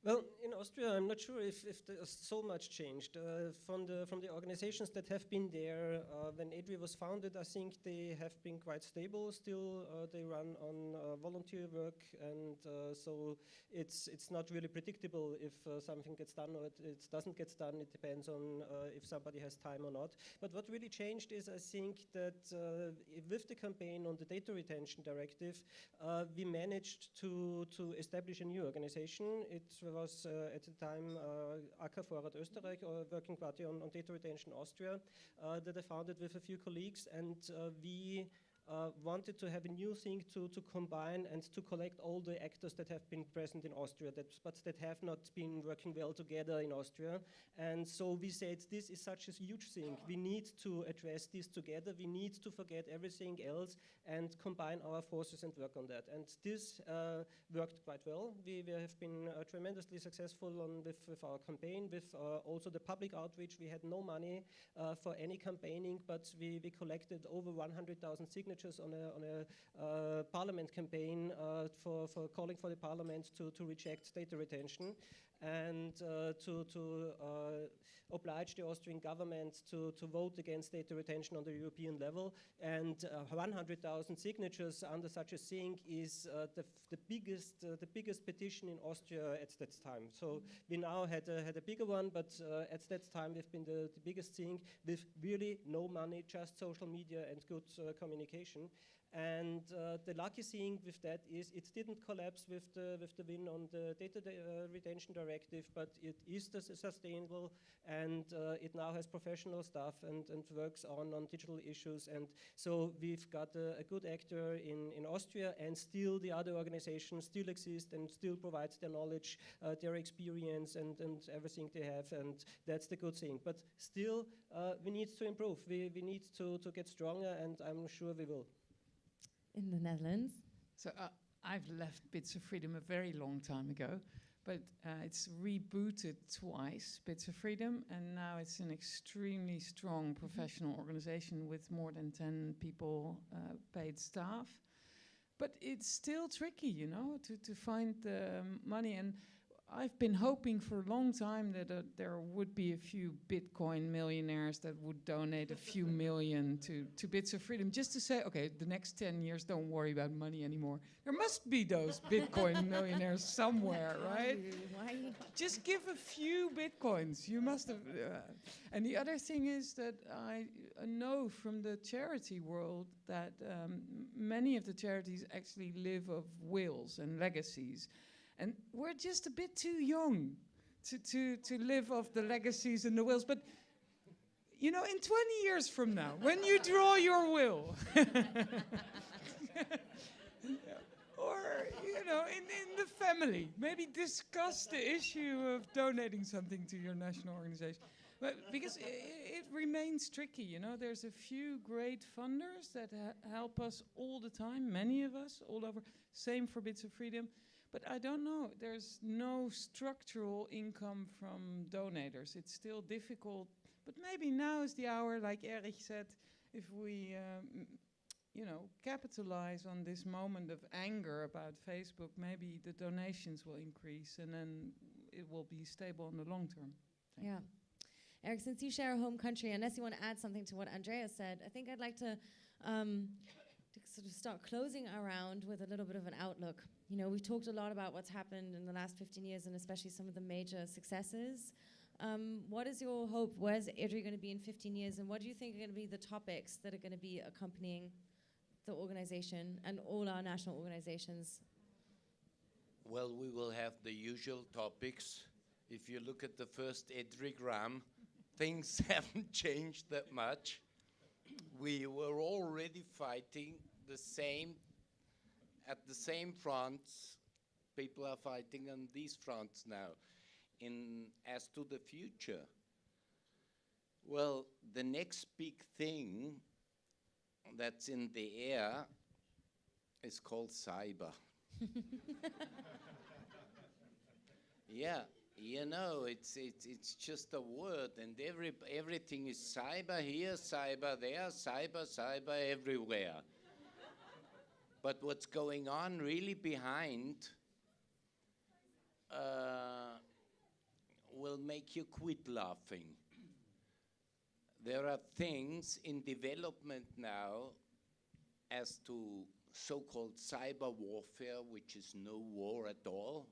Well, in Austria, I'm not sure if, if there's so much changed. Uh, from, the, from the organizations that have been there, uh, when EDRI was founded, I think they have been quite stable still. Uh, they run on uh, volunteer work, and uh, so it's, it's not really predictable if uh, something gets done or it, it, doesn't get done. It depends on if somebody has time or not. But what really changed is I think that with the campaign on the data retention directive, we managed to, to establish a new organization. It was uh, at the time uh, AK Vorrat Österreich, or Working Party on, on Data Retention Austria, that I founded with a few colleagues, and we uh, wanted to have a new thing to, to combine and to collect all the actors that have been present in Austria, that, but that have not been working well together in Austria. And so we said, this is such a huge thing. We need to address this together. We need to forget everything else and combine our forces and work on that. And this uh, worked quite well. We, we have been uh, tremendously successful on with, with our campaign, with uh, also the public outreach. We had no money uh, for any campaigning, but we, we collected over 100,000 signatures signatures on a, on a uh, parliament campaign uh, for, for calling for the parliament to, to reject data retention and uh, to, to uh, oblige the Austrian government to, to vote against data retention on the European level. And uh, 100,000 signatures under such a thing is uh, the, the, biggest, uh, the biggest petition in Austria at that time. So we now had a, had a bigger one, but uh, at that time we've been the, the biggest thing with really no money, just social media and good communication. And uh, the lucky thing with that is it didn't collapse with the, with the win on the data uh, retention directive, but it is sustainable and uh, it now has professional staff and, and works on, on digital issues. And so we've got a, a good actor in, in Austria and still the other organizations still exist and still provide their knowledge, uh, their experience and, and everything they have. And that's the good thing. But still, uh, we need to improve. We, we need to, to get stronger and I'm sure we will in the Netherlands? So uh, I've left Bits of Freedom a very long time ago, but uh, it's rebooted twice, Bits of Freedom, and now it's an extremely strong mm-hmm. professional organization with more than 10 people uh, paid staff. But it's still tricky, you know, to, to find the money. And I've been hoping for a long time that uh, there would be a few Bitcoin millionaires that would donate a few million to, to Bits of Freedom just to say, okay, the next 10 years, don't worry about money anymore. There must be those Bitcoin millionaires somewhere, right? Why? Just give a few Bitcoins. You must have. Uh, and the other thing is that I uh, know from the charity world that um, many of the charities actually live of wills and legacies. And we're just a bit too young to, to, to live off the legacies and the wills. But, you know, in 20 years from now, when you draw your will, or, you know, in, in the family, maybe discuss the issue of donating something to your national organization. But because it, it, remains tricky, you know, there's a few great funders that uh, help us all the time, many of us all over. Same for Bits of Freedom. But I don't know. There's no structural income from donators. It's still difficult. But maybe now is the hour, like Erich said, if we, um, you know, capitalize on this moment of anger about Facebook, maybe the donations will increase and then it will be stable in the long term. Thank yeah. You. Eric, since you share a home country, unless you want to add something to what Andrea said, I think I'd like to, um, to sort of start closing around with a little bit of an outlook. You know, we've talked a lot about what's happened in the last 15 years and especially some of the major successes. Um, what is your hope? Where's EDRI going to be in 15 years? And what do you think are going to be the topics that are going to be accompanying the organization and all our national organizations? Well, we will have the usual topics. If you look at the first Edrigram, things haven't changed that much. We were already fighting the same at the same fronts, people are fighting on these fronts now. In as to the future, well, the next big thing that's in the air is called cyber. yeah, you know, it's, it's, it's just a word, and every, everything is cyber here, cyber there, cyber, cyber everywhere. But what's going on really behind uh, will make you quit laughing. There are things in development now as to so called cyber warfare, which is no war at all,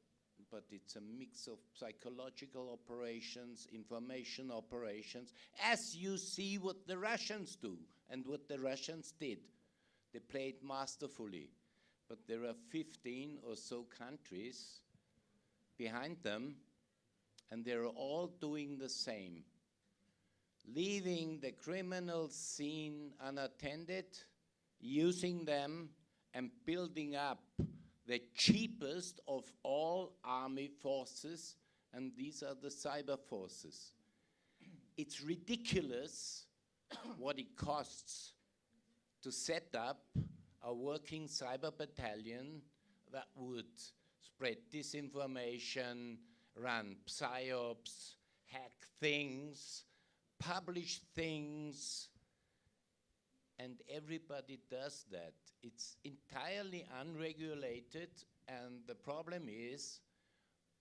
but it's a mix of psychological operations, information operations, as you see what the Russians do and what the Russians did. They played masterfully, but there are 15 or so countries behind them, and they're all doing the same. Leaving the criminal scene unattended, using them and building up the cheapest of all army forces, and these are the cyber forces. It's ridiculous what it costs to set up a working cyber battalion that would spread disinformation, run psyops, hack things, publish things, and everybody does that. It's entirely unregulated, and the problem is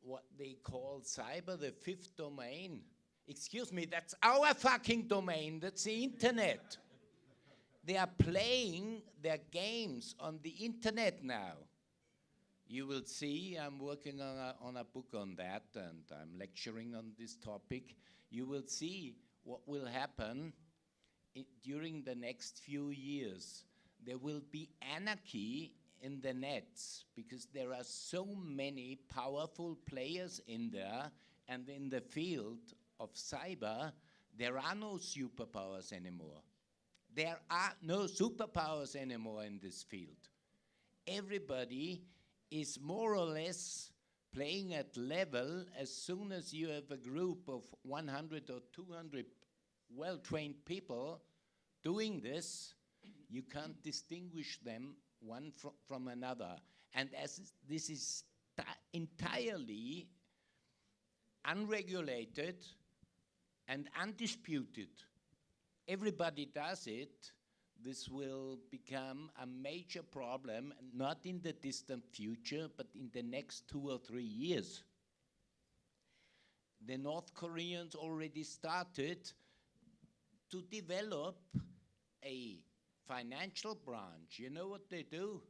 what they call cyber the fifth domain. Excuse me, that's our fucking domain, that's the internet. They are playing their games on the internet now. You will see, I'm working on a, on a book on that, and I'm lecturing on this topic. You will see what will happen during the next few years. There will be anarchy in the nets because there are so many powerful players in there, and in the field of cyber, there are no superpowers anymore. There are no superpowers anymore in this field. Everybody is more or less playing at level as soon as you have a group of 100 or 200 well trained people doing this, you can't distinguish them one fro- from another. And as this is entirely unregulated and undisputed, everybody does it, this will become a major problem, not in the distant future, but in the next two or three years. The North Koreans already started to develop a financial branch. You know what they do?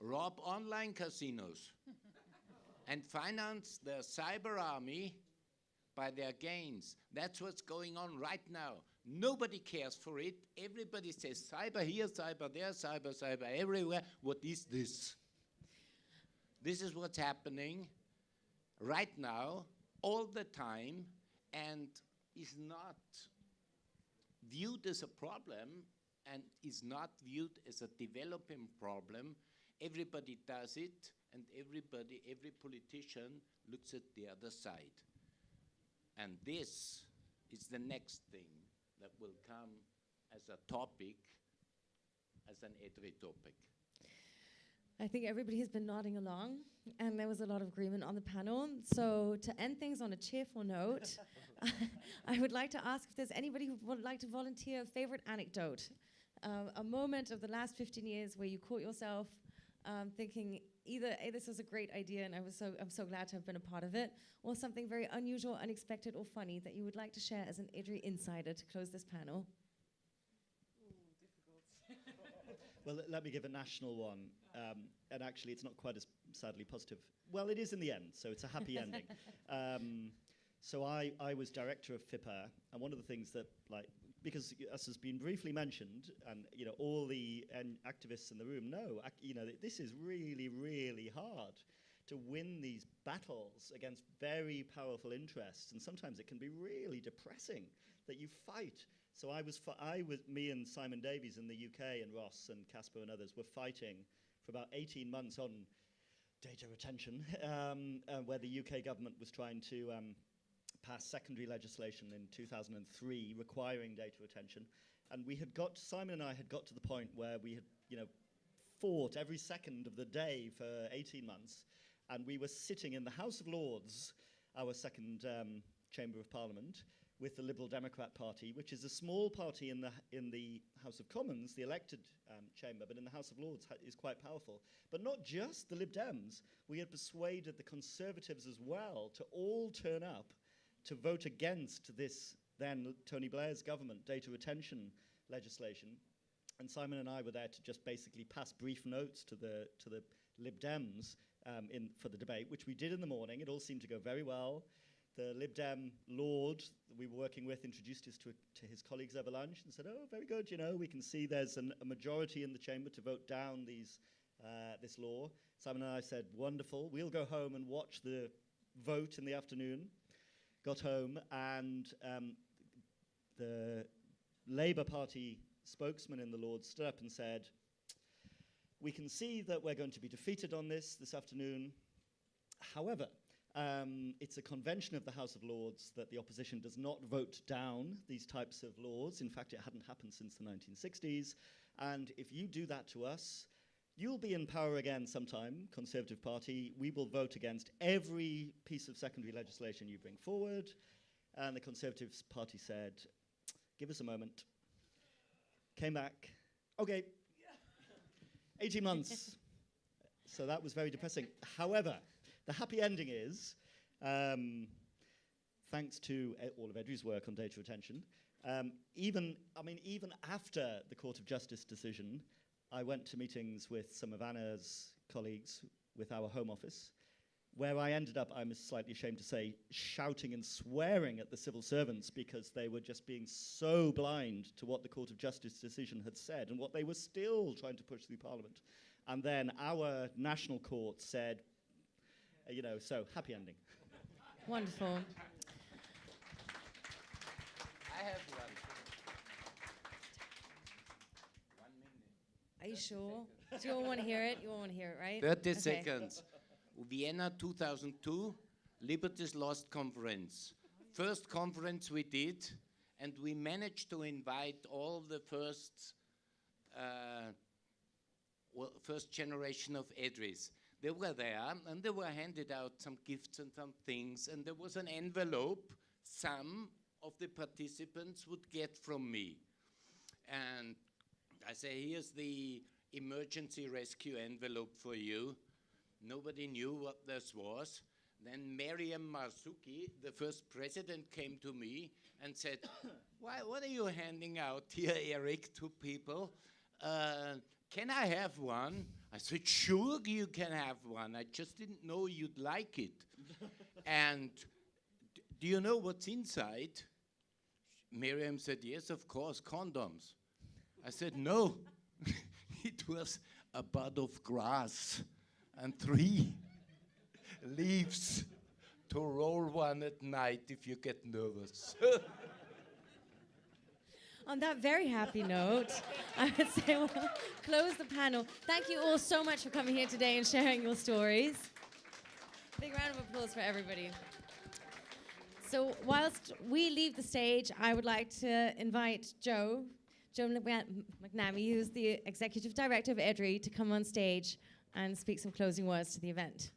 Rob online casinos and finance their cyber army by their gains. That's what's going on right now. Nobody cares for it. Everybody says cyber here, cyber there, cyber, cyber everywhere. What is this? This is what's happening right now, all the time, and is not viewed as a problem and is not viewed as a developing problem. Everybody does it, and everybody, every politician looks at the other side. And this is the next thing that will come as a topic, as an EDRI topic. I think everybody has been nodding along, and there was a lot of agreement on the panel. So, to end things on a cheerful note, I would like to ask if there's anybody who would like to volunteer a favorite anecdote, uh, a moment of the last 15 years where you caught yourself um, thinking either, "Hey, this was a great idea, and I was so I'm so glad to have been a part of it," or something very unusual, unexpected, or funny that you would like to share as an EDRI insider to close this panel. Well, let- let me give a national one. Um, and actually, it's not quite as sadly positive. Well, it is in the end, so it's a happy ending. Um, so I, I was director of FIPR, and one of the things that, like, because as has been briefly mentioned, and you know, all the activists in the room know, you know, this is really, really hard to win these battles against very powerful interests, and sometimes it can be really depressing that you fight. So I was, I was, me and Simon Davies in the UK and Ross and Caspar and others were fighting for about 18 months on data retention, um, uh, where the UK government was trying to um, pass secondary legislation in 2003 requiring data retention. And we had got, Simon and I had got to the point where we had, you know, fought every second of the day for 18 months. And we were sitting in the House of Lords, our second um, chamber of parliament, with the Liberal Democrat Party, which is a small party in the, in the House of Commons, the elected um, chamber, but in the House of Lords is quite powerful. But not just the Lib Dems, we had persuaded the Conservatives as well to all turn up to vote against this then Tony Blair's government data retention legislation. And Simon and I were there to just basically pass brief notes to the, to the Lib Dems um, in, for the debate, which we did in the morning. It all seemed to go very well. The Lib Dem Lord we were working with introduced us to, to his colleagues over lunch and said, Oh, very good, you know, we can see there's an, a majority in the chamber to vote down these, uh, this law. Simon and I said, Wonderful, we'll go home and watch the vote in the afternoon. Got home, and um, the Labour Party spokesman in the Lords stood up and said, We can see that we're going to be defeated on this this afternoon. However, um, it's a convention of the House of Lords that the opposition does not vote down these types of laws. In fact, it hadn't happened since the 1960s. And if you do that to us, you'll be in power again sometime, Conservative Party. We will vote against every piece of secondary legislation you bring forward. And the Conservative Party said, give us a moment. Came back, okay, 18 months. so that was very depressing. However, the happy ending is, um, thanks to all of EDRI's work on data retention, um, even, I mean, even after the Court of Justice decision, I went to meetings with some of Anna's colleagues with our Home Office, where I ended up, I'm slightly ashamed to say, shouting and swearing at the civil servants because they were just being so blind to what the Court of Justice decision had said and what they were still trying to push through Parliament. And then our national court said, uh, you know, so happy ending. Wonderful. I have one. Are you sure? Do you all want to hear it? You all want to hear it, right? 30 Okay. seconds. Vienna 2002, Liberty's Lost Conference. First conference we did, and we managed to invite all the first, uh, well, first generation of EDRIs. They were there, and they were handed out some gifts and some things, and there was an envelope some of the participants would get from me. And I say, here's the emergency rescue envelope for you. Nobody knew what this was. Then Meryem Marzouki, the first president, came to me and said, Why, what are you handing out here, Eric, to people? Uh, can I have one? I said, Sure, you can have one. I just didn't know you'd like it. and do you know what's inside? Meryem said, Yes, of course, condoms. I said, No. it was a bud of grass and three leaves to roll one at night if you get nervous. On that very happy note, I would say we'll close the panel. Thank you all so much for coming here today and sharing your stories. Big round of applause for everybody. So, whilst we leave the stage, I would like to invite Joe, McNa- McNamee, who's the executive director of EDRI, to come on stage and speak some closing words to the event.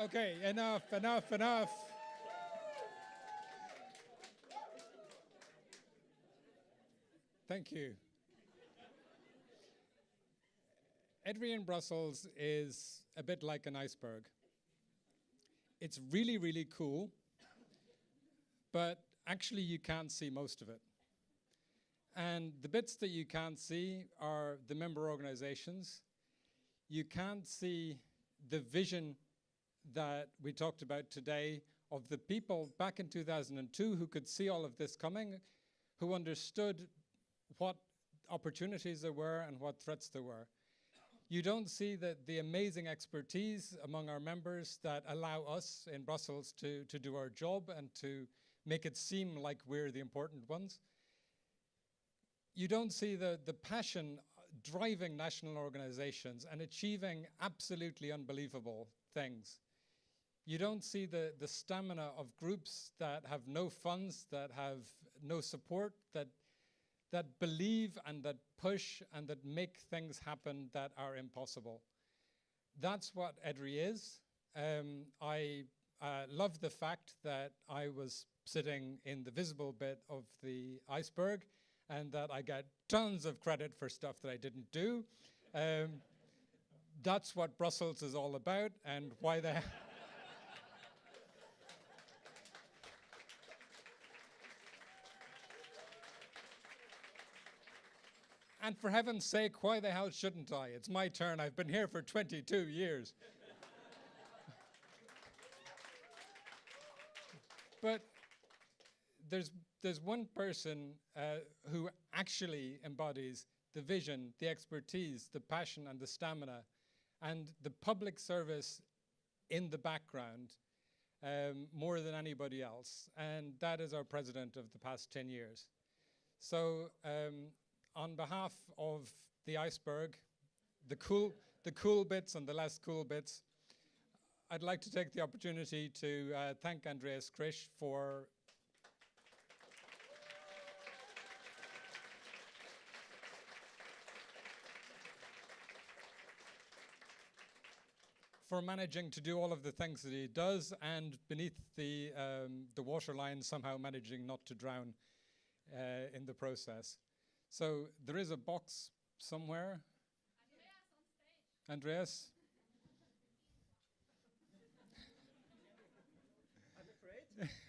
Okay, enough, enough, enough. Thank you. EDRI in Brussels is a bit like an iceberg. It's really, really cool, but actually you can't see most of it. And the bits that you can't see are the member organizations. You can't see the vision that we talked about today of the people back in 2002 who could see all of this coming, who understood what opportunities there were and what threats there were. You don't see that the amazing expertise among our members that allow us in Brussels to, to do our job and to make it seem like we're the important ones. you don't see the, the passion driving national organizations and achieving absolutely unbelievable things. You don't see the, the stamina of groups that have no funds, that have no support, that, that believe and that push and that make things happen that are impossible. That's what EDRI is. Um, I uh, love the fact that I was sitting in the visible bit of the iceberg and that I get tons of credit for stuff that I didn't do. Um, that's what Brussels is all about and why they And for heaven's sake, why the hell shouldn't I? It's my turn. I've been here for 22 years. but there's, there's one person uh, who actually embodies the vision, the expertise, the passion, and the stamina, and the public service in the background um, more than anybody else. And that is our president of the past 10 years. So um, on behalf of the iceberg, the cool, the cool bits and the less cool bits, I'd like to take the opportunity to uh, thank Andreas Krisch for for managing to do all of the things that he does and beneath the, um, the waterline somehow managing not to drown uh, in the process. So there is a box somewhere. Andreas? I'm afraid.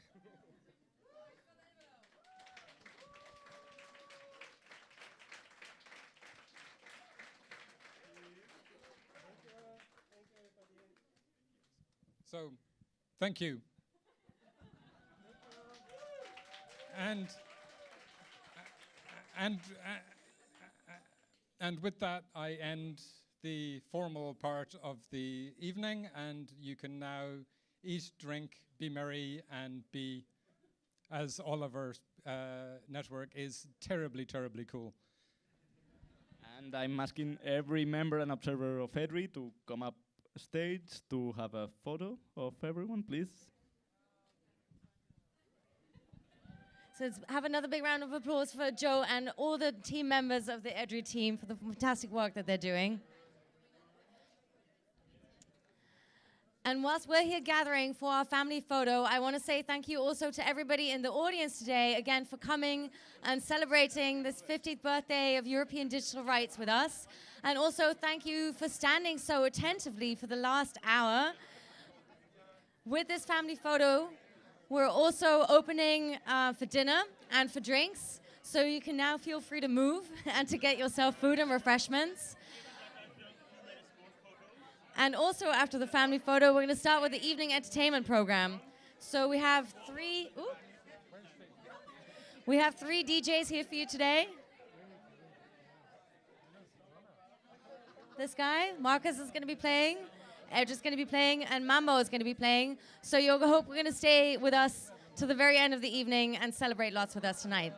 So, thank you. and and and with that, I end the formal part of the evening, and you can now eat, drink, be merry, and be, as Oliver's uh, network is, terribly, terribly cool. And I'm asking every member and observer of EDRI to come up stage to have a photo of everyone, please. So let's have another big round of applause for Joe and all the team members of the EDRI team for the fantastic work that they're doing. And whilst we're here gathering for our family photo, I want to say thank you also to everybody in the audience today, again, for coming and celebrating this 50th birthday of European digital rights with us. And also thank you for standing so attentively for the last hour. With this family photo, we're also opening uh, for dinner and for drinks, so you can now feel free to move and to get yourself food and refreshments. And also after the family photo, we're going to start with the evening entertainment program. So we have three. Ooh, we have three DJs here for you today. This guy, Marcus, is going to be playing. Edge is going to be playing, and Mambo is going to be playing. So Yoga Hope, we're going to stay with us to the very end of the evening and celebrate lots with us tonight.